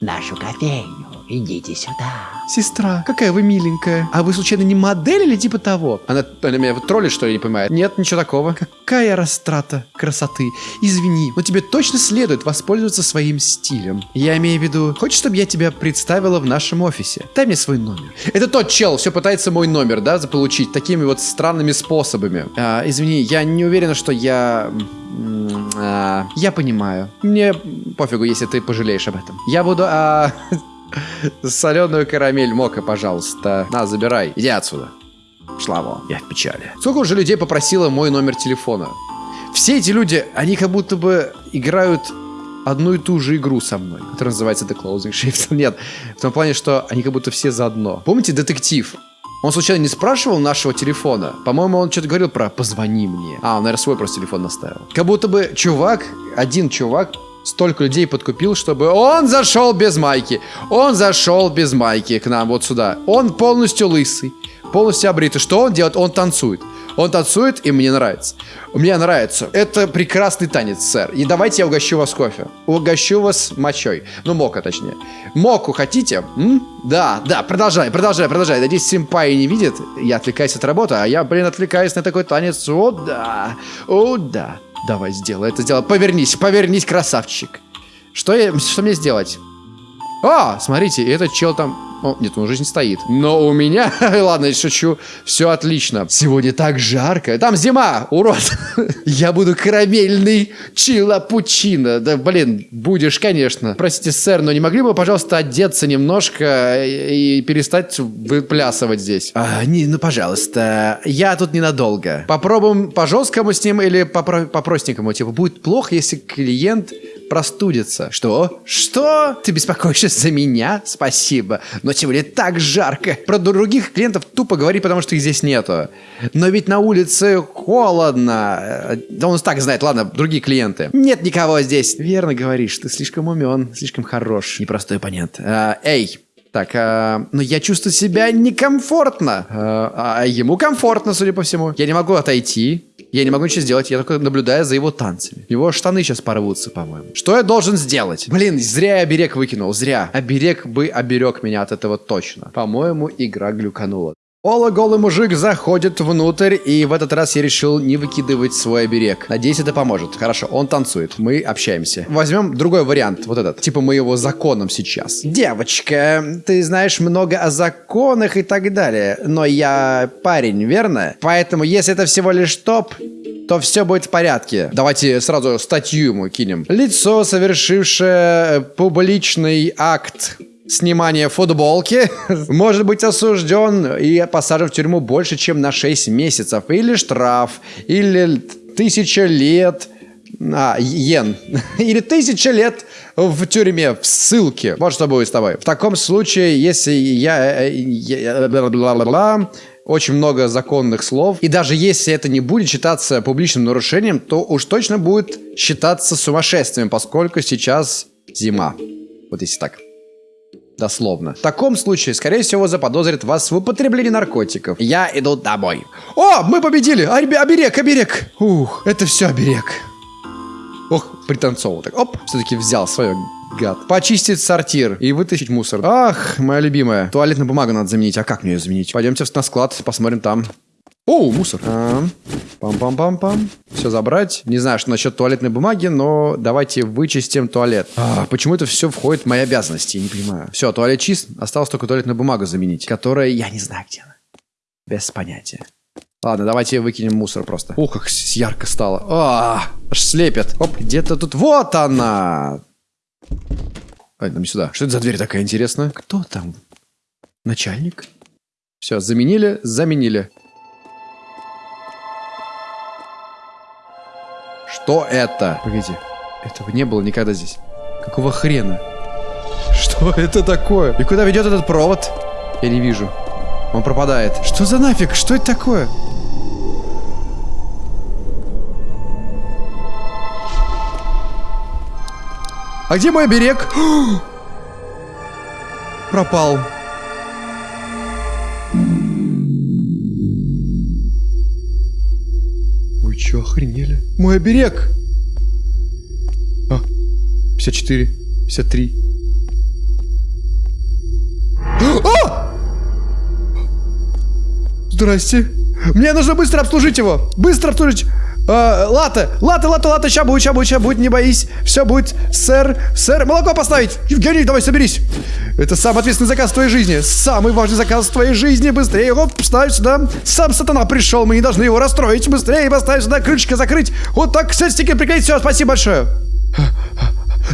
в нашу кофейню. Идите сюда. Сестра, какая вы миленькая. А вы случайно не модель или типа того? Она, она меня вот троллит, что ли, не понимает? Нет, ничего такого. Какая растрата красоты. Извини, но тебе точно следует воспользоваться своим стилем. Я имею в виду, хочешь, чтобы я тебя представила в нашем офисе? Дай мне свой номер. Это тот чел, все пытается мой номер, да, заполучить такими вот странными способами. А, извини, я не уверена, что я... а, я понимаю. Мне пофигу, если ты пожалеешь об этом. Я буду... а, Соленую карамель мока, пожалуйста. На, забирай. Иди отсюда. Шла вон, я в печали. Сколько уже людей попросило мой номер телефона? Все эти люди, они как будто бы играют одну и ту же игру со мной, которая называется The Closing Shift. Нет, в том плане, что они как будто все заодно. Помните детектив? Он случайно не спрашивал нашего телефона? По-моему, он что-то говорил про «позвони мне». А, он, наверное, свой просто телефон наставил. Как будто бы чувак, один чувак, столько людей подкупил, чтобы он зашел без майки. Он зашел без майки к нам вот сюда. Он полностью лысый, полностью обритый. Что он делает? Он танцует. Он танцует, и мне нравится. Мне нравится. Это прекрасный танец, сэр. И давайте я угощу вас кофе. Угощу вас мочой. Ну, мока, точнее. Моку хотите? М? Да, да, продолжай, продолжай, продолжай. Надеюсь, симпай не видит. Я отвлекаюсь от работы, а я, блин, отвлекаюсь на такой танец. О, да. О, да. Давай, сделай это, сделай. Повернись, повернись, красавчик. Что, я, что мне сделать? А, смотрите, этот чел там... О, нет, он уже не стоит. Но у меня... Ладно, я шучу. Все отлично. Сегодня так жарко. Там зима, урод. я буду карамельный чилапучино. Да, блин, будешь, конечно. Простите, сэр, но не могли бы, пожалуйста, одеться немножко и перестать выплясывать здесь? А, не, ну, пожалуйста. Я тут ненадолго. Попробуем по жесткому с ним или по, по простенькому. Типа, будет плохо, если клиент простудится. Что? Что? Ты беспокоишься за меня? Спасибо. Но сегодня так жарко. Про других клиентов тупо говори, потому что их здесь нету. Но ведь на улице холодно. Да он так знает. Ладно, другие клиенты. Нет никого здесь. Верно говоришь. Ты слишком умен, слишком хорош. Непростой оппонент. А, эй, так, а, но я чувствую себя некомфортно. А, а ему комфортно, судя по всему. Я не могу отойти. Я не могу ничего сделать, я только наблюдаю за его танцами. Его штаны сейчас порвутся, по-моему. Что я должен сделать? Блин, зря я оберег выкинул, зря. Оберег бы оберег меня от этого точно. По-моему, игра глюканула. Ола голый мужик заходит внутрь, и в этот раз я решил не выкидывать свой оберег. Надеюсь, это поможет. Хорошо, он танцует, мы общаемся. Возьмем другой вариант, вот этот. Типа мы его законом сейчас. Девочка, ты знаешь много о законах и так далее, но я парень, верно? Поэтому, если это всего лишь топ, то все будет в порядке. Давайте сразу статью ему кинем. Лицо, совершившее публичный акт снимания футболки может быть осужден и посажен в тюрьму больше, чем на 6 месяцев. Или штраф, или тысяча лет... А, йен. Или тысяча лет в тюрьме, в ссылке. Вот что будет с тобой. В таком случае, если я... Э, я -бла -бла, очень много законных слов. И даже если это не будет считаться публичным нарушением, то уж точно будет считаться сумасшествием, поскольку сейчас зима. Вот если так. Дословно. В таком случае, скорее всего, заподозрит вас в употреблении наркотиков. Я иду домой. О, мы победили! Оберег, оберег! Ух, это все оберег. Ох, пританцовал так. Оп, все-таки взял свое гад. Почистить сортир и вытащить мусор. Ах, моя любимая. Туалетную бумагу надо заменить. А как мне ее заменить? Пойдемте на склад, посмотрим там. О, мусор. Пам-пам-пам-пам. Все забрать. Не знаю, что насчет туалетной бумаги, но давайте вычистим туалет. А, почему это все входит в мои обязанности? Не понимаю. Все, туалет чист. Осталось только туалетную бумагу заменить, которая я не знаю где она. Без понятия. Ладно, давайте выкинем мусор просто. Ух, как ярко стало. А, аж слепит. Оп, где-то тут. Вот она! Ай, нам сюда. Что это за дверь такая интересная? Кто там? Начальник? Все, заменили, заменили. Что это? Погоди. Этого не было никогда здесь. Какого хрена? Что это такое? И куда ведет этот провод? Я не вижу. Он пропадает. Что за нафиг? Что это такое? А где мой берег? Пропал. Че, охренели? Мой оберег! А, 54, 53. А! Здрасте. Мне нужно быстро обслужить его. Быстро обслужить. А, лата, лата, лата, лата, ща будет, ща будет, ща будет, не боись. Все будет, сэр, сэр, молоко поставить. Евгений, давай соберись. Это самый ответственный заказ в твоей жизни. Самый важный заказ в твоей жизни. Быстрее его ставь сюда. Сам сатана пришел, мы не должны его расстроить. Быстрее поставь сюда, крышечка закрыть. Вот так, все, стикер приклеить. Все, спасибо большое.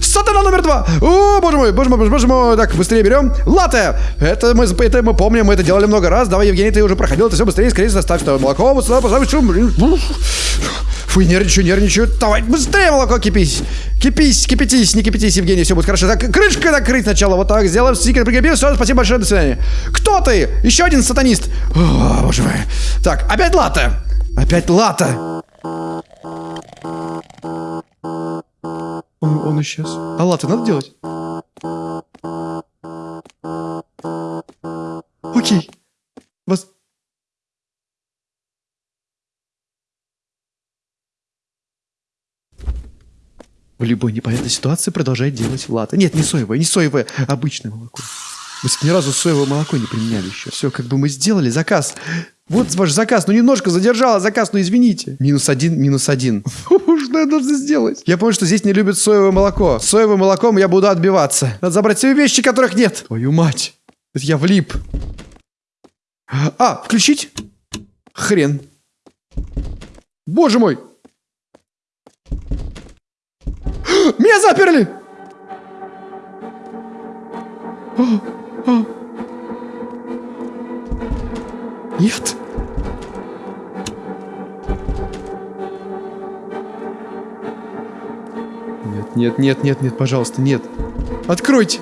Сатана номер два! О, боже мой, боже мой, боже мой. Так, быстрее берем. Латте! Это мы, это мы помним, мы это делали много раз. Давай, Евгений, ты уже проходил это все быстрее, скорее заставь что молоко. Вот сюда, поставь, шум. Фу, нервничаю, нервничаю. Давай, быстрее молоко кипись. Кипись, кипятись, не кипятись, Евгений, все будет хорошо. Так, крышкой накрыть сначала, вот так, сделаем стикер, прикрепил, все, спасибо большое, до свидания. Кто ты? Еще один сатанист. О, боже мой. Так, опять лата. Опять лата. Он, он исчез. А латы надо делать? Окей. Вас... В любой непонятной ситуации продолжает делать латы. Нет, не соевое, не соевое, обычное молоко. Мы ни разу соевое молоко не применяли еще. Все, как бы мы сделали заказ. Вот ваш заказ, ну немножко задержала заказ, ну извините. Минус один, минус один. Что я должен сделать? Я помню, что здесь не любят соевое молоко. Соевым молоком я буду отбиваться. Надо забрать все вещи, которых нет. Твою мать. Я влип. А, включить? Хрен. Боже мой. Меня заперли! О, о. Нет. Нет, нет, нет, нет, нет, пожалуйста, нет. Откройте.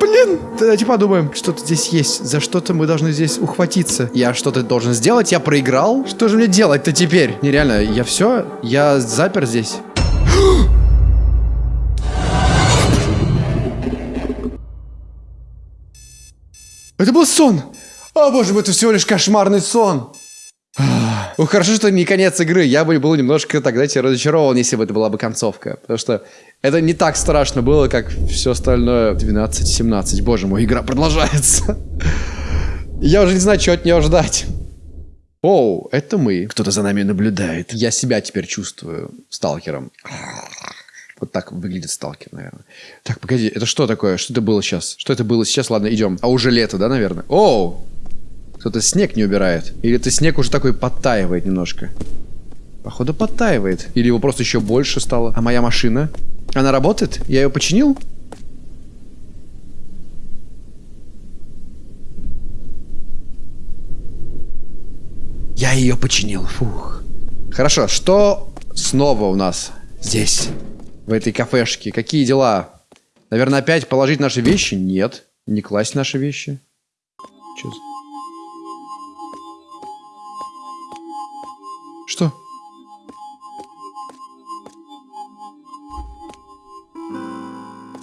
Блин, давайте подумаем. Что-то здесь есть. За что-то мы должны здесь ухватиться. Я что-то должен сделать, я проиграл. Что же мне делать-то теперь? Нереально, я все, я запер здесь. Это был сон! О, боже мой, это всего лишь кошмарный сон! Ну, хорошо, что не конец игры. Я бы был немножко тогда тебе разочарован, если бы это была бы концовка. Потому что это не так страшно было, как все остальное. 12-17. Боже мой, игра продолжается. Я уже не знаю, чего от нее ждать. Оу, это мы. Кто-то за нами наблюдает. Я себя теперь чувствую сталкером. Вот так выглядит сталкер, наверное. Так, погоди, это что такое? Что это было сейчас? Что это было сейчас? Ладно, идем. А уже лето, да, наверное? Оу! Кто-то снег не убирает. Или это снег уже такой подтаивает немножко. Походу подтаивает. Или его просто еще больше стало. А моя машина? Она работает? Я ее починил? Я ее починил. Фух. Хорошо, что снова у нас здесь? В этой кафешке? Какие дела? Наверное, опять положить наши вещи? Нет. Не класть наши вещи. Че. Что?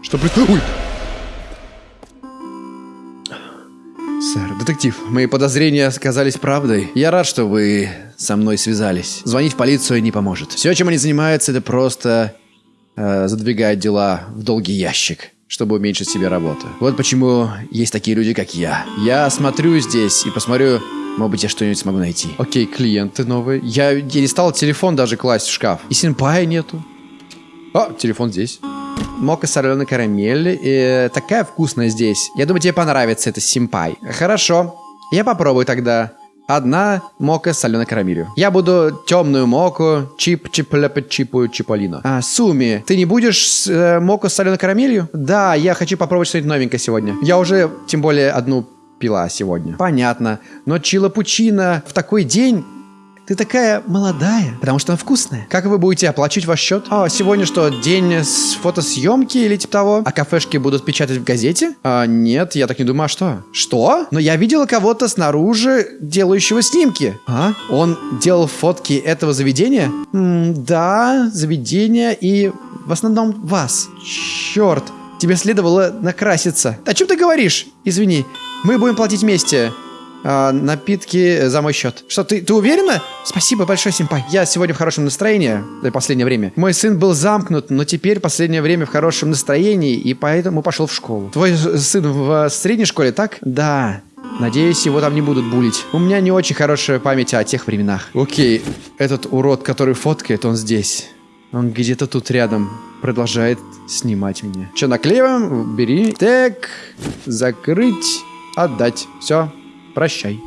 Что происходит? Сэр, детектив, мои подозрения оказались правдой. Я рад, что вы со мной связались. Звонить в полицию не поможет. Все, чем они занимаются, это просто э, задвигать дела в долгий ящик чтобы уменьшить себе работу. Вот почему есть такие люди, как я. Я смотрю здесь и посмотрю, может быть, я что-нибудь смогу найти. Окей, клиенты новые. Я, я не стал телефон даже класть в шкаф. И синпая нету. О, телефон здесь. Мока соленая карамель. Э, такая вкусная здесь. Я думаю, тебе понравится это симпай. Хорошо. Я попробую тогда. Одна мока с соленой карамелью. Я буду темную моку, чип чиплепа чипу чиполино. А, Суми, ты не будешь э, моку с соленой карамелью? Да, я хочу попробовать что-нибудь новенькое сегодня. Я уже, тем более, одну пила сегодня. Понятно. Но чилапучино в такой день ты такая молодая, потому что она вкусная. Как вы будете оплачивать ваш счет? А, сегодня что, день с фотосъемки или типа того? А кафешки будут печатать в газете? А, нет, я так не думаю, а что? Что? Но я видела кого-то снаружи, делающего снимки. А? Он делал фотки этого заведения? М да, заведения и в основном вас. Черт, тебе следовало накраситься. О чем ты говоришь? Извини, мы будем платить вместе а, напитки за мой счет. Что, ты, ты уверена? Спасибо большое, Симпай. Я сегодня в хорошем настроении в последнее время. Мой сын был замкнут, но теперь последнее время в хорошем настроении, и поэтому пошел в школу. Твой сын в средней школе, так? Да. Надеюсь, его там не будут булить. У меня не очень хорошая память о тех временах. Окей, этот урод, который фоткает, он здесь. Он где-то тут рядом продолжает снимать меня. Че, наклеиваем? Бери. Так, закрыть, отдать. Все, Прощай.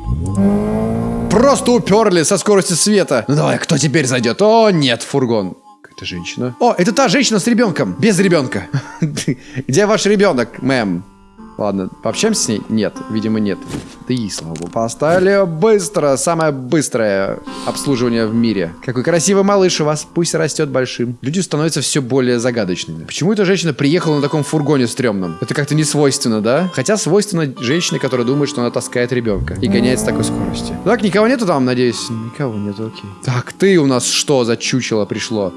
просто уперли со скоростью света. Ну давай, кто теперь зайдет? О, нет, фургон. Какая-то женщина. О, это та женщина с ребенком. Без ребенка. Где ваш ребенок, мэм? Ладно, пообщаемся с ней? Нет, видимо, нет. Ты, слава богу. Поставили быстро, самое быстрое обслуживание в мире. Какой красивый малыш у вас, пусть растет большим. Люди становятся все более загадочными. Почему эта женщина приехала на таком фургоне стрёмном? Это как-то не свойственно, да? Хотя свойственно женщине, которая думает, что она таскает ребенка и гоняет с такой скоростью. Так, никого нету там, надеюсь? Никого нету, окей. Так, ты у нас что за чучело пришло?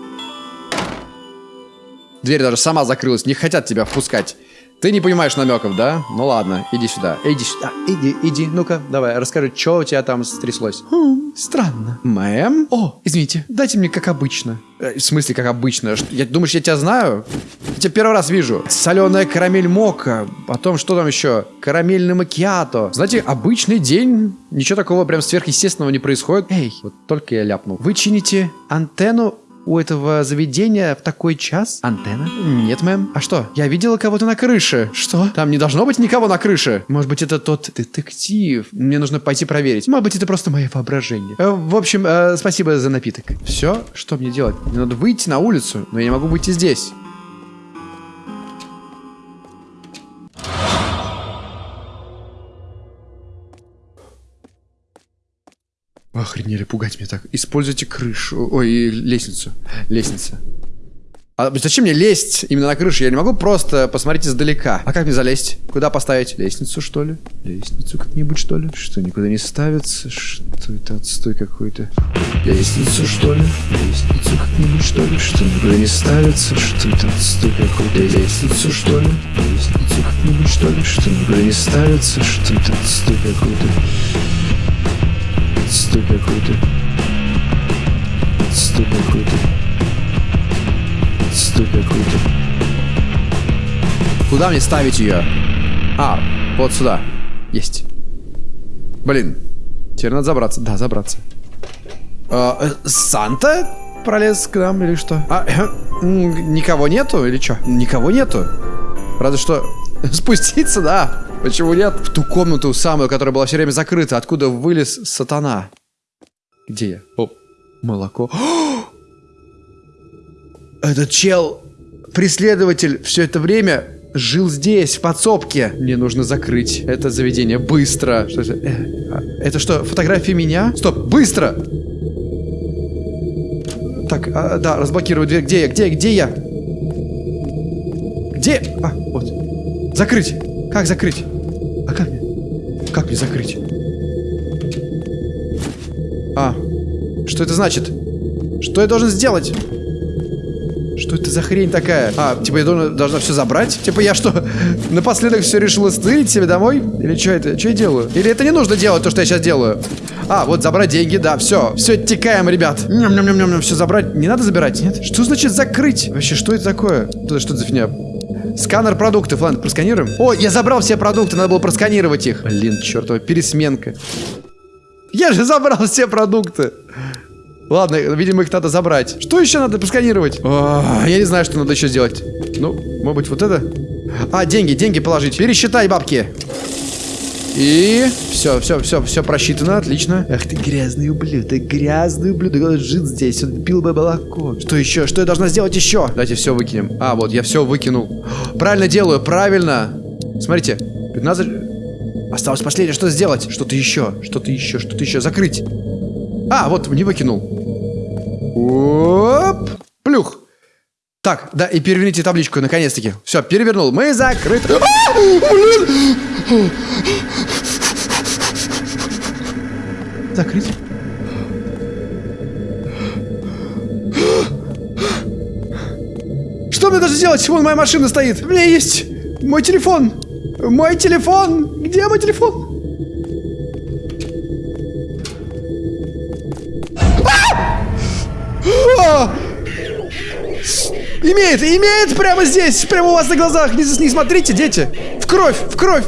Дверь даже сама закрылась, не хотят тебя впускать. Ты не понимаешь намеков, да? Ну ладно, иди сюда. Иди сюда. Иди, иди. Ну-ка, давай, расскажи, что у тебя там стряслось. Хм, странно. Мэм? О, извините, дайте мне как обычно. Э, в смысле, как обычно? Что, я, думаешь, я тебя знаю? Я тебя первый раз вижу. Соленая карамель мока. Потом, что там еще? Карамельный макиато. Знаете, обычный день. Ничего такого прям сверхъестественного не происходит. Эй, вот только я ляпнул. Вы чините антенну у этого заведения в такой час? Антенна? Нет, мэм. А что? Я видела кого-то на крыше. Что? Там не должно быть никого на крыше. Может быть, это тот детектив. Мне нужно пойти проверить. Может быть, это просто мое воображение. Э, в общем, э, спасибо за напиток. Все? Что мне делать? Мне надо выйти на улицу, но я не могу выйти здесь. Охренели, пугать меня так. Используйте крышу. Ой, лестницу. Лестница. А зачем мне лезть именно на крышу? Я не могу просто посмотреть издалека. А как мне залезть? Куда поставить? Лестницу, что ли? Лестницу как-нибудь, что ли? Что, никуда не ставится? Что это отстой какой-то? Лестницу, что ли? Лестницу как-нибудь, что ли? Что, никуда не ставится? Что это отстой какой-то? Лестницу, что ли? Лестницу как-нибудь, что ли? Что, никуда не ставится? Что это отстой какой-то? Отстой какой-то. Отстой какой-то. Отстой какой-то. Куда мне ставить ее? А, вот сюда. Есть. Блин. Теперь надо забраться. Да, забраться. А, э, Санта пролез к нам или что? А, э, никого нету или что? Никого нету. Разве что спуститься, да. Почему нет? В ту комнату самую, которая была все время закрыта, откуда вылез сатана. Где я? О, молоко. Этот чел, преследователь, все это время жил здесь, в подсобке. Мне нужно закрыть это заведение быстро. Что это? Э, а, это что, фотографии меня? Стоп, быстро! Так, а, да, разблокирую дверь. Где я? Где, где я? Где? А. Закрыть. Как закрыть? А как мне? Как мне закрыть? А, что это значит? Что я должен сделать? Что это за хрень такая? А, типа я должна, должна все забрать? Типа я что, напоследок все решила стырить себе домой? Или что это? Что я делаю? Или это не нужно делать, то, что я сейчас делаю? А, вот забрать деньги, да, все. Все, оттекаем, ребят. Ням-ням-ням-ням, все забрать. Не надо забирать, нет? Что значит закрыть? Вообще, что это такое? Что, это за фигня? Сканер продуктов, ладно, просканируем. О, я забрал все продукты, надо было просканировать их. Блин, чертова, пересменка. Я же забрал все продукты. Ладно, видимо, их надо забрать. Что еще надо просканировать? О, я не знаю, что надо еще сделать. Ну, может быть, вот это? А, деньги, деньги положить. Пересчитай бабки. И все, все, все, все просчитано, отлично. Ах ты грязный ублюдок, грязный ублюдок, он жил здесь, он пил бы молоко. Что еще? Что я должна сделать еще? Давайте все выкинем. А, вот, я все выкинул. Правильно делаю, правильно. Смотрите, 15... Осталось последнее, что сделать? Что-то еще, что-то еще, что-то еще. Закрыть. А, вот, не выкинул. Оп. Так, да, и переверните табличку, наконец-таки. Все, перевернул. Мы закрыты. А, блин! Закрыть. Что мне даже делать? Вон моя машина стоит. У меня есть мой телефон. Мой телефон. Где мой телефон? А! Имеет, имеет прямо здесь, прямо у вас на глазах. Не, не смотрите, дети. В кровь, в кровь.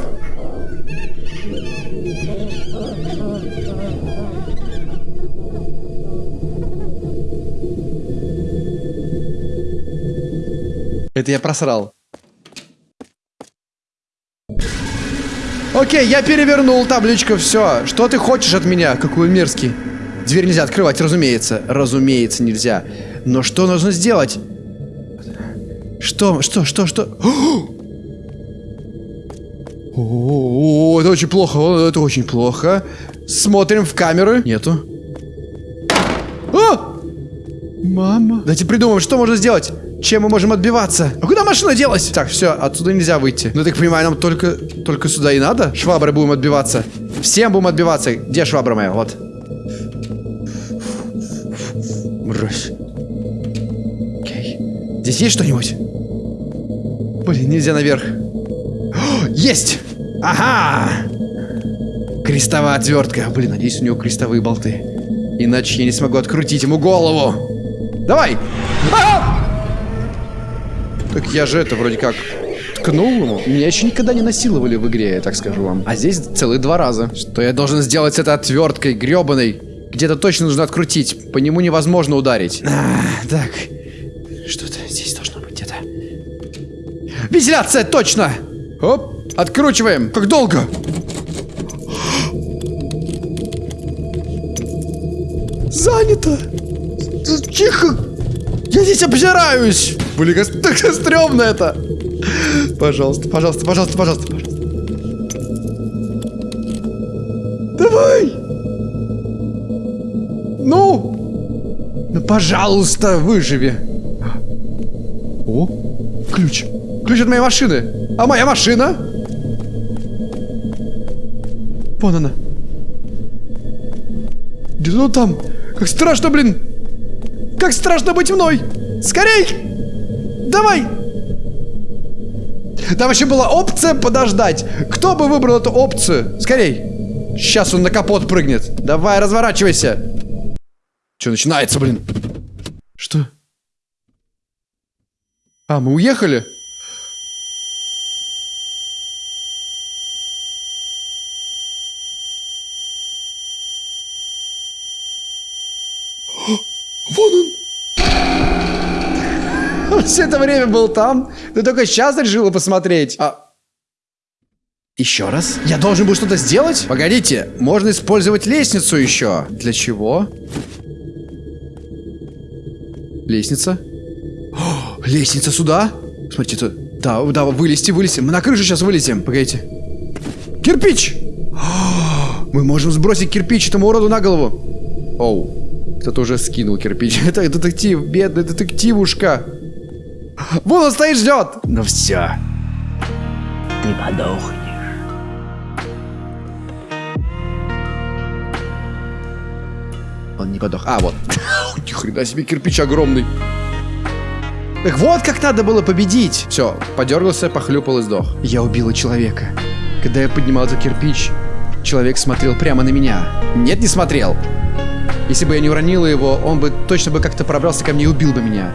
Это я просрал. Окей, я перевернул табличку, все. Что ты хочешь от меня? Какой мерзкий. Дверь нельзя открывать, разумеется. Разумеется, нельзя. Но что нужно сделать? Что, что, что, что? О, это очень плохо, это очень плохо. Смотрим в камеры. Нету. А! Мама. Давайте придумаем, что можно сделать. Чем мы можем отбиваться? А куда машина делась? Так, все, отсюда нельзя выйти. Ну, так понимаю, нам только, только сюда и надо? Швабры будем отбиваться. Всем будем отбиваться. Где швабра моя? Вот. Мразь. Здесь есть что-нибудь? Блин, нельзя наверх. О, есть! Ага! Крестовая отвертка. Блин, надеюсь, у него крестовые болты. Иначе я не смогу открутить ему голову. Давай! А! Так я же это вроде как ткнул ему. Меня еще никогда не насиловали в игре, я так скажу вам. А здесь целых два раза. Что я должен сделать с этой отверткой гребаной? Где-то точно нужно открутить. По нему невозможно ударить. А, так. Вентиляция, точно! Оп, откручиваем. Как долго? Занято. Тихо. Я здесь обжираюсь. Блин, как так стрёмно это. Пожалуйста, пожалуйста, пожалуйста, пожалуйста, пожалуйста. Давай. Ну. Ну, пожалуйста, выживи. О, ключ. Ключ от моей машины. А моя машина? Вон она. Где ну там? Как страшно, блин. Как страшно быть мной. Скорей. Давай. Там вообще была опция подождать. Кто бы выбрал эту опцию? Скорей. Сейчас он на капот прыгнет. Давай, разворачивайся. Что начинается, блин? Что? А, мы уехали? Вон он! Все это время был там. Ты только сейчас решила посмотреть. А... Еще раз? Я должен был что-то сделать? Погодите, можно использовать лестницу еще. Для чего? Лестница. О, лестница сюда? Смотрите, это... Да, да, вылезти, вылезти. Мы на крышу сейчас вылезем. Погодите. Кирпич! О, мы можем сбросить кирпич этому уроду на голову. Оу. Кто-то уже скинул кирпич. Это детектив, бедный детективушка. Вон он стоит, ждет. Ну все. Ты подохнешь. Он не подох. А, вот. Ни хрена себе кирпич огромный. Так вот как надо было победить. Все, подергался, похлюпал и сдох. Я убила человека. Когда я поднимал этот кирпич, человек смотрел прямо на меня. Нет, не смотрел. Если бы я не уронила его, он бы точно бы как-то пробрался ко мне и убил бы меня.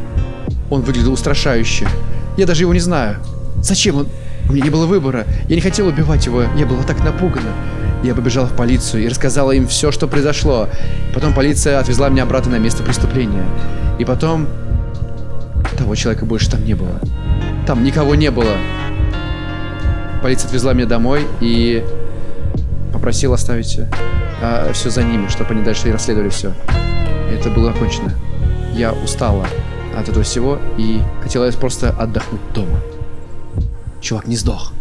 Он выглядел устрашающе. Я даже его не знаю. Зачем он? У меня не было выбора. Я не хотела убивать его. Я была так напугана. Я побежала в полицию и рассказала им все, что произошло. Потом полиция отвезла меня обратно на место преступления. И потом... Того человека больше там не было. Там никого не было. Полиция отвезла меня домой и попросила оставить а, все за ними, чтобы они дальше расследовали все. Это было окончено. Я устала от этого всего и хотела просто отдохнуть дома. Чувак не сдох.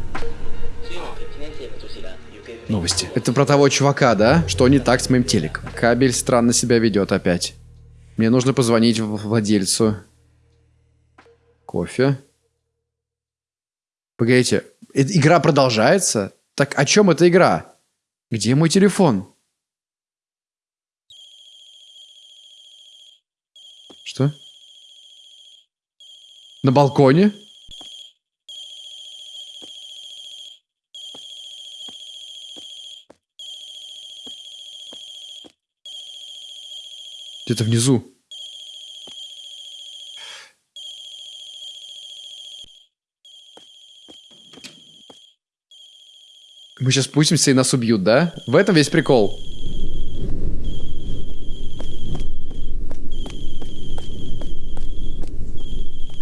Новости. Это про того чувака, да? Что не так с моим телеком? Кабель странно себя ведет опять. Мне нужно позвонить владельцу. Кофе. Погодите, эта игра продолжается? Так о чем эта игра? Где мой телефон? Что? На балконе? Где-то внизу. Мы сейчас спустимся и нас убьют, да? В этом весь прикол.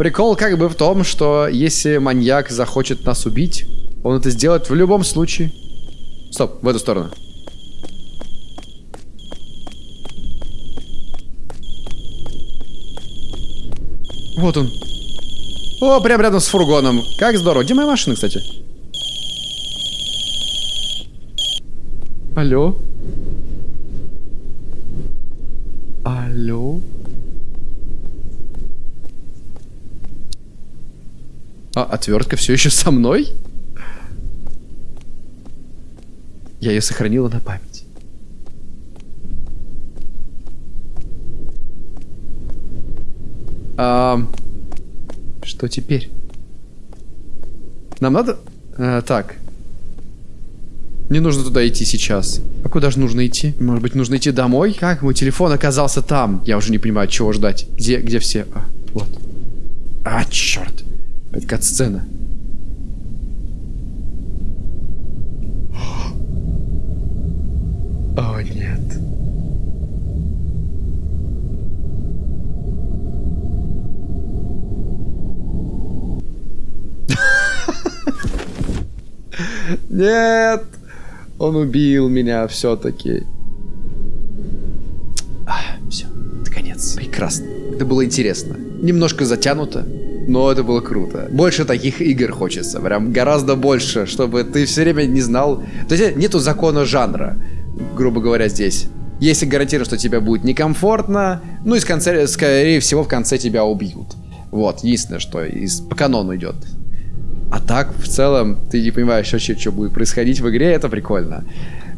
Прикол как бы в том, что если маньяк захочет нас убить, он это сделает в любом случае. Стоп, в эту сторону. Вот он. О, прям рядом с фургоном. Как здорово. Где моя машина, кстати? Алло? Алло? Отвертка все еще со мной? Я ее сохранила на память. А, что теперь? Нам надо... А, так. Не нужно туда идти сейчас. А куда же нужно идти? Может быть, нужно идти домой? Как мой телефон оказался там? Я уже не понимаю, чего ждать. Где, где все? А, вот. А, черт. Это кат-сцена. О, нет. Нет! Он убил меня все-таки. Все, это конец. Прекрасно. Это было интересно. Немножко затянуто, но это было круто. Больше таких игр хочется. Прям гораздо больше, чтобы ты все время не знал... То есть нету закона жанра, грубо говоря, здесь. Если гарантировано, что тебе будет некомфортно, ну и с конца, скорее всего в конце тебя убьют. Вот, единственное, что из, по канону идет. А так, в целом, ты не понимаешь вообще, что будет происходить в игре, это прикольно.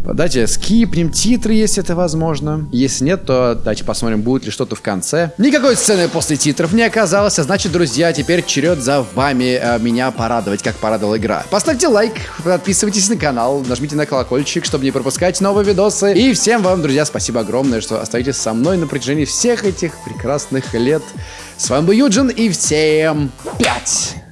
Давайте скипнем титры, если это возможно. Если нет, то давайте посмотрим, будет ли что-то в конце. Никакой сцены после титров не оказалось, а значит, друзья, теперь черед за вами э, меня порадовать, как порадовала игра. Поставьте лайк, подписывайтесь на канал, нажмите на колокольчик, чтобы не пропускать новые видосы. И всем вам, друзья, спасибо огромное, что остаетесь со мной на протяжении всех этих прекрасных лет. С вами был Юджин, и всем пять!